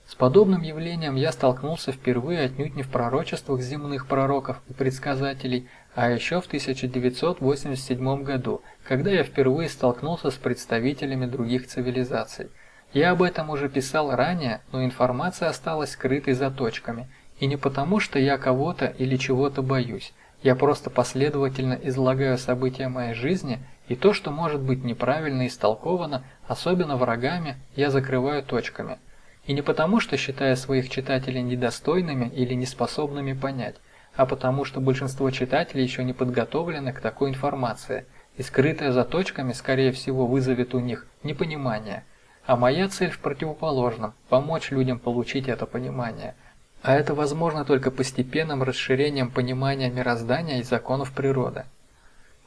С подобным явлением я столкнулся впервые отнюдь не в пророчествах земных пророков и предсказателей, а еще в 1987 году, когда я впервые столкнулся с представителями других цивилизаций. Я об этом уже писал ранее, но информация осталась скрытой за точками, и не потому, что я кого-то или чего-то боюсь. Я просто последовательно излагаю события моей жизни, и то, что может быть неправильно истолковано, особенно врагами, я закрываю точками. И не потому, что считаю своих читателей недостойными или неспособными понять, а потому что большинство читателей еще не подготовлены к такой информации, и скрытая за точками, скорее всего, вызовет у них непонимание. А моя цель в противоположном – помочь людям получить это понимание. А это возможно только постепенным расширением понимания мироздания и законов природы.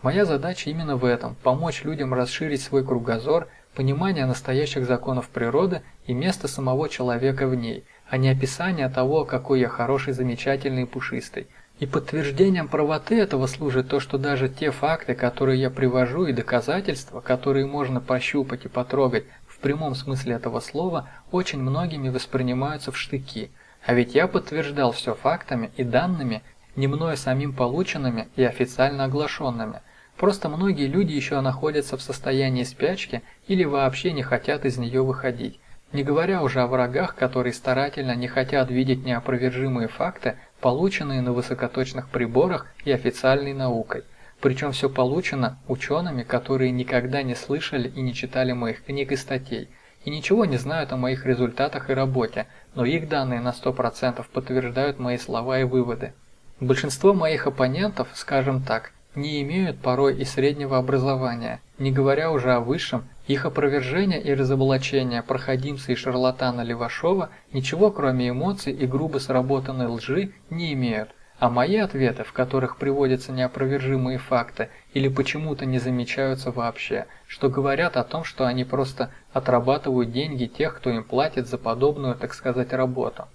Моя задача именно в этом – помочь людям расширить свой кругозор, понимание настоящих законов природы и место самого человека в ней, а не описание того, какой я хороший, замечательный и пушистый – и подтверждением правоты этого служит то, что даже те факты, которые я привожу, и доказательства, которые можно пощупать и потрогать в прямом смысле этого слова, очень многими воспринимаются в штыки. А ведь я подтверждал все фактами и данными, не мною самим полученными и официально оглашенными. Просто многие люди еще находятся в состоянии спячки или вообще не хотят из нее выходить. Не говоря уже о врагах, которые старательно не хотят видеть неопровержимые факты, полученные на высокоточных приборах и официальной наукой. Причем все получено учеными, которые никогда не слышали и не читали моих книг и статей, и ничего не знают о моих результатах и работе, но их данные на 100% подтверждают мои слова и выводы. Большинство моих оппонентов, скажем так, не имеют порой и среднего образования, не говоря уже о высшем, их опровержение и разоблачение проходимца и шарлатана Левашова ничего кроме эмоций и грубо сработанной лжи не имеют, а мои ответы, в которых приводятся неопровержимые факты или почему-то не замечаются вообще, что говорят о том, что они просто отрабатывают деньги тех, кто им платит за подобную, так сказать, работу.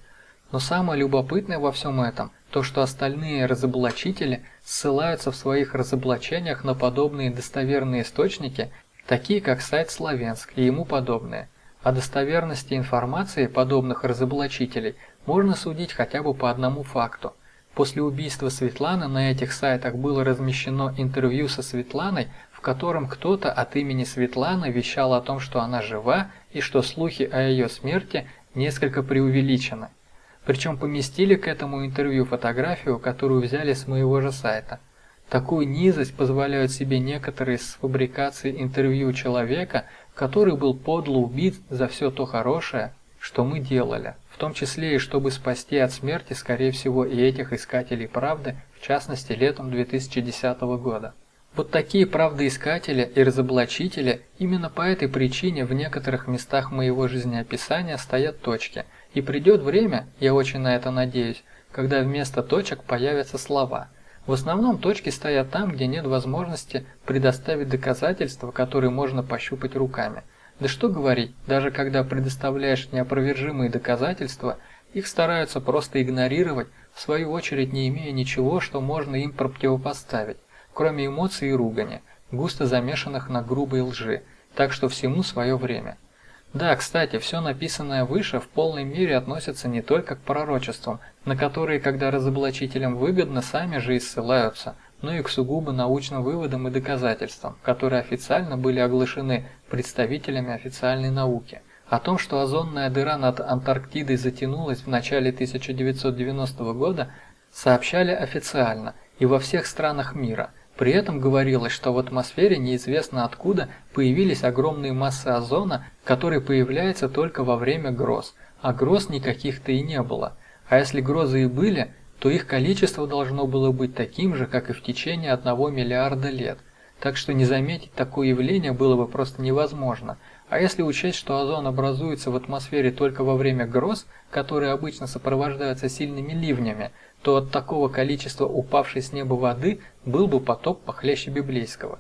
Но самое любопытное во всем этом – то, что остальные разоблачители ссылаются в своих разоблачениях на подобные достоверные источники, такие как сайт Славянск и ему подобные. О достоверности информации подобных разоблачителей можно судить хотя бы по одному факту. После убийства Светланы на этих сайтах было размещено интервью со Светланой, в котором кто-то от имени Светланы вещал о том, что она жива и что слухи о ее смерти несколько преувеличены. Причем поместили к этому интервью фотографию, которую взяли с моего же сайта. Такую низость позволяют себе некоторые с фабрикацией интервью человека, который был подло убит за все то хорошее, что мы делали, в том числе и чтобы спасти от смерти, скорее всего, и этих искателей правды, в частности, летом 2010 года. Вот такие правдоискатели и разоблачители именно по этой причине в некоторых местах моего жизнеописания стоят точки – и придет время, я очень на это надеюсь, когда вместо точек появятся слова. В основном точки стоят там, где нет возможности предоставить доказательства, которые можно пощупать руками. Да что говорить, даже когда предоставляешь неопровержимые доказательства, их стараются просто игнорировать, в свою очередь не имея ничего, что можно им противопоставить, кроме эмоций и ругани, густо замешанных на грубой лжи, так что всему свое время. Да, кстати, все написанное выше в полной мере относится не только к пророчествам, на которые, когда разоблачителям выгодно, сами же и ссылаются, но и к сугубо научным выводам и доказательствам, которые официально были оглашены представителями официальной науки. О том, что озонная дыра над Антарктидой затянулась в начале 1990 года, сообщали официально и во всех странах мира – при этом говорилось, что в атмосфере неизвестно откуда появились огромные массы озона, которые появляются только во время гроз, а гроз никаких-то и не было. А если грозы и были, то их количество должно было быть таким же, как и в течение одного миллиарда лет. Так что не заметить такое явление было бы просто невозможно. А если учесть, что озон образуется в атмосфере только во время гроз, которые обычно сопровождаются сильными ливнями, то от такого количества упавшей с неба воды был бы потоп похлеще библейского.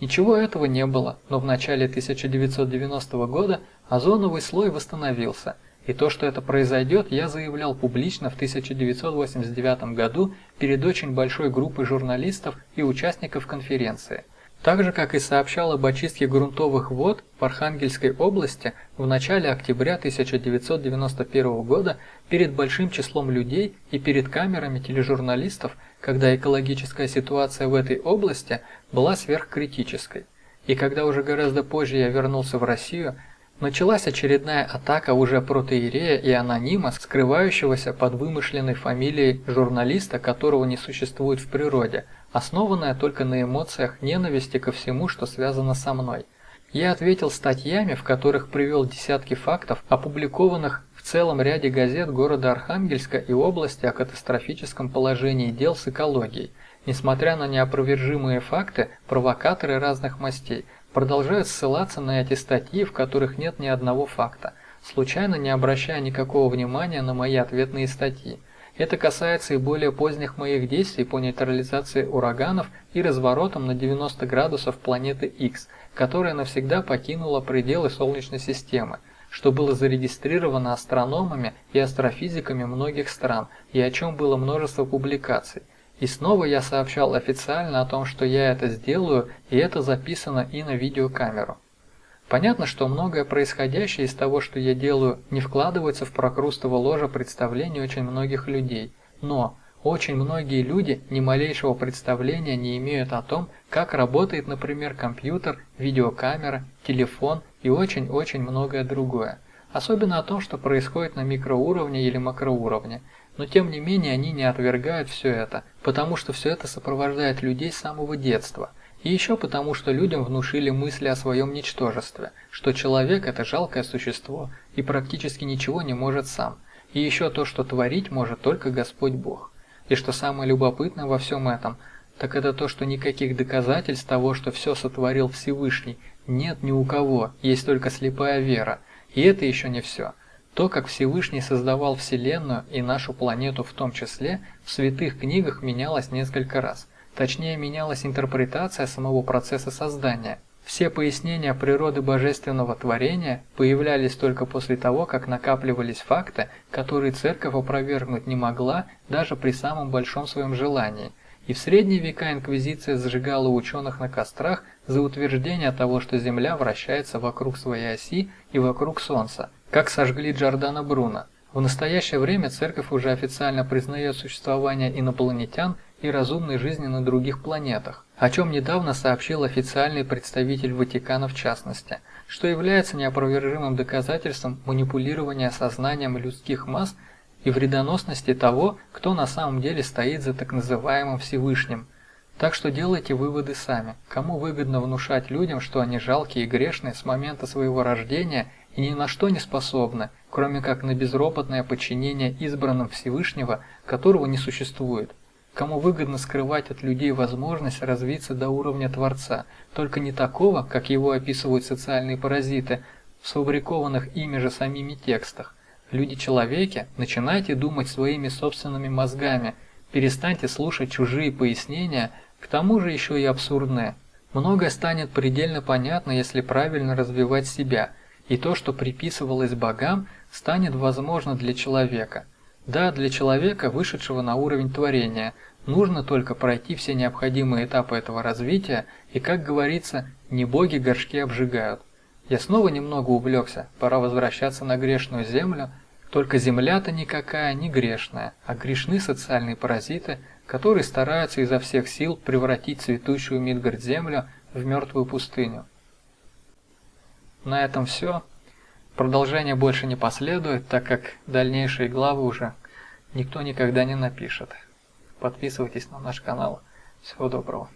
Ничего этого не было, но в начале 1990 года озоновый слой восстановился, и то, что это произойдет, я заявлял публично в 1989 году перед очень большой группой журналистов и участников конференции – так же, как и сообщал об очистке грунтовых вод в Архангельской области в начале октября 1991 года перед большим числом людей и перед камерами тележурналистов, когда экологическая ситуация в этой области была сверхкритической. И когда уже гораздо позже я вернулся в Россию, началась очередная атака уже протеерея и анонима, скрывающегося под вымышленной фамилией журналиста, которого не существует в природе – основанная только на эмоциях ненависти ко всему, что связано со мной. Я ответил статьями, в которых привел десятки фактов, опубликованных в целом ряде газет города Архангельска и области о катастрофическом положении дел с экологией. Несмотря на неопровержимые факты, провокаторы разных мастей продолжают ссылаться на эти статьи, в которых нет ни одного факта, случайно не обращая никакого внимания на мои ответные статьи. Это касается и более поздних моих действий по нейтрализации ураганов и разворотам на 90 градусов планеты X, которая навсегда покинула пределы Солнечной системы, что было зарегистрировано астрономами и астрофизиками многих стран и о чем было множество публикаций. И снова я сообщал официально о том, что я это сделаю, и это записано и на видеокамеру. Понятно, что многое происходящее из того, что я делаю, не вкладывается в прокрустово ложе представлений очень многих людей. Но очень многие люди ни малейшего представления не имеют о том, как работает, например, компьютер, видеокамера, телефон и очень-очень многое другое. Особенно о том, что происходит на микроуровне или макроуровне. Но тем не менее они не отвергают все это, потому что все это сопровождает людей с самого детства – и еще потому, что людям внушили мысли о своем ничтожестве, что человек – это жалкое существо и практически ничего не может сам. И еще то, что творить может только Господь Бог. И что самое любопытное во всем этом, так это то, что никаких доказательств того, что все сотворил Всевышний, нет ни у кого, есть только слепая вера. И это еще не все. То, как Всевышний создавал Вселенную и нашу планету в том числе, в святых книгах менялось несколько раз – Точнее, менялась интерпретация самого процесса создания. Все пояснения природы божественного творения появлялись только после того, как накапливались факты, которые церковь опровергнуть не могла даже при самом большом своем желании. И в средние века инквизиция зажигала ученых на кострах за утверждение того, что Земля вращается вокруг своей оси и вокруг Солнца, как сожгли Джордана Бруно. В настоящее время церковь уже официально признает существование инопланетян и разумной жизни на других планетах, о чем недавно сообщил официальный представитель Ватикана в частности, что является неопровержимым доказательством манипулирования сознанием людских масс и вредоносности того, кто на самом деле стоит за так называемым Всевышним. Так что делайте выводы сами. Кому выгодно внушать людям, что они жалкие и грешные с момента своего рождения и ни на что не способны, кроме как на безропотное подчинение избранным Всевышнего, которого не существует кому выгодно скрывать от людей возможность развиться до уровня Творца, только не такого, как его описывают социальные паразиты, в сфабрикованных ими же самими текстах. Люди-человеки, начинайте думать своими собственными мозгами, перестаньте слушать чужие пояснения, к тому же еще и абсурдные. Многое станет предельно понятно, если правильно развивать себя, и то, что приписывалось богам, станет возможно для человека – да, для человека, вышедшего на уровень творения, нужно только пройти все необходимые этапы этого развития, и, как говорится, не боги горшки обжигают. Я снова немного увлекся, пора возвращаться на грешную землю, только земля-то никакая не грешная, а грешны социальные паразиты, которые стараются изо всех сил превратить цветущую Мидгард землю в мертвую пустыню. На этом все. Продолжение больше не последует, так как дальнейшие главы уже никто никогда не напишет. Подписывайтесь на наш канал. Всего доброго.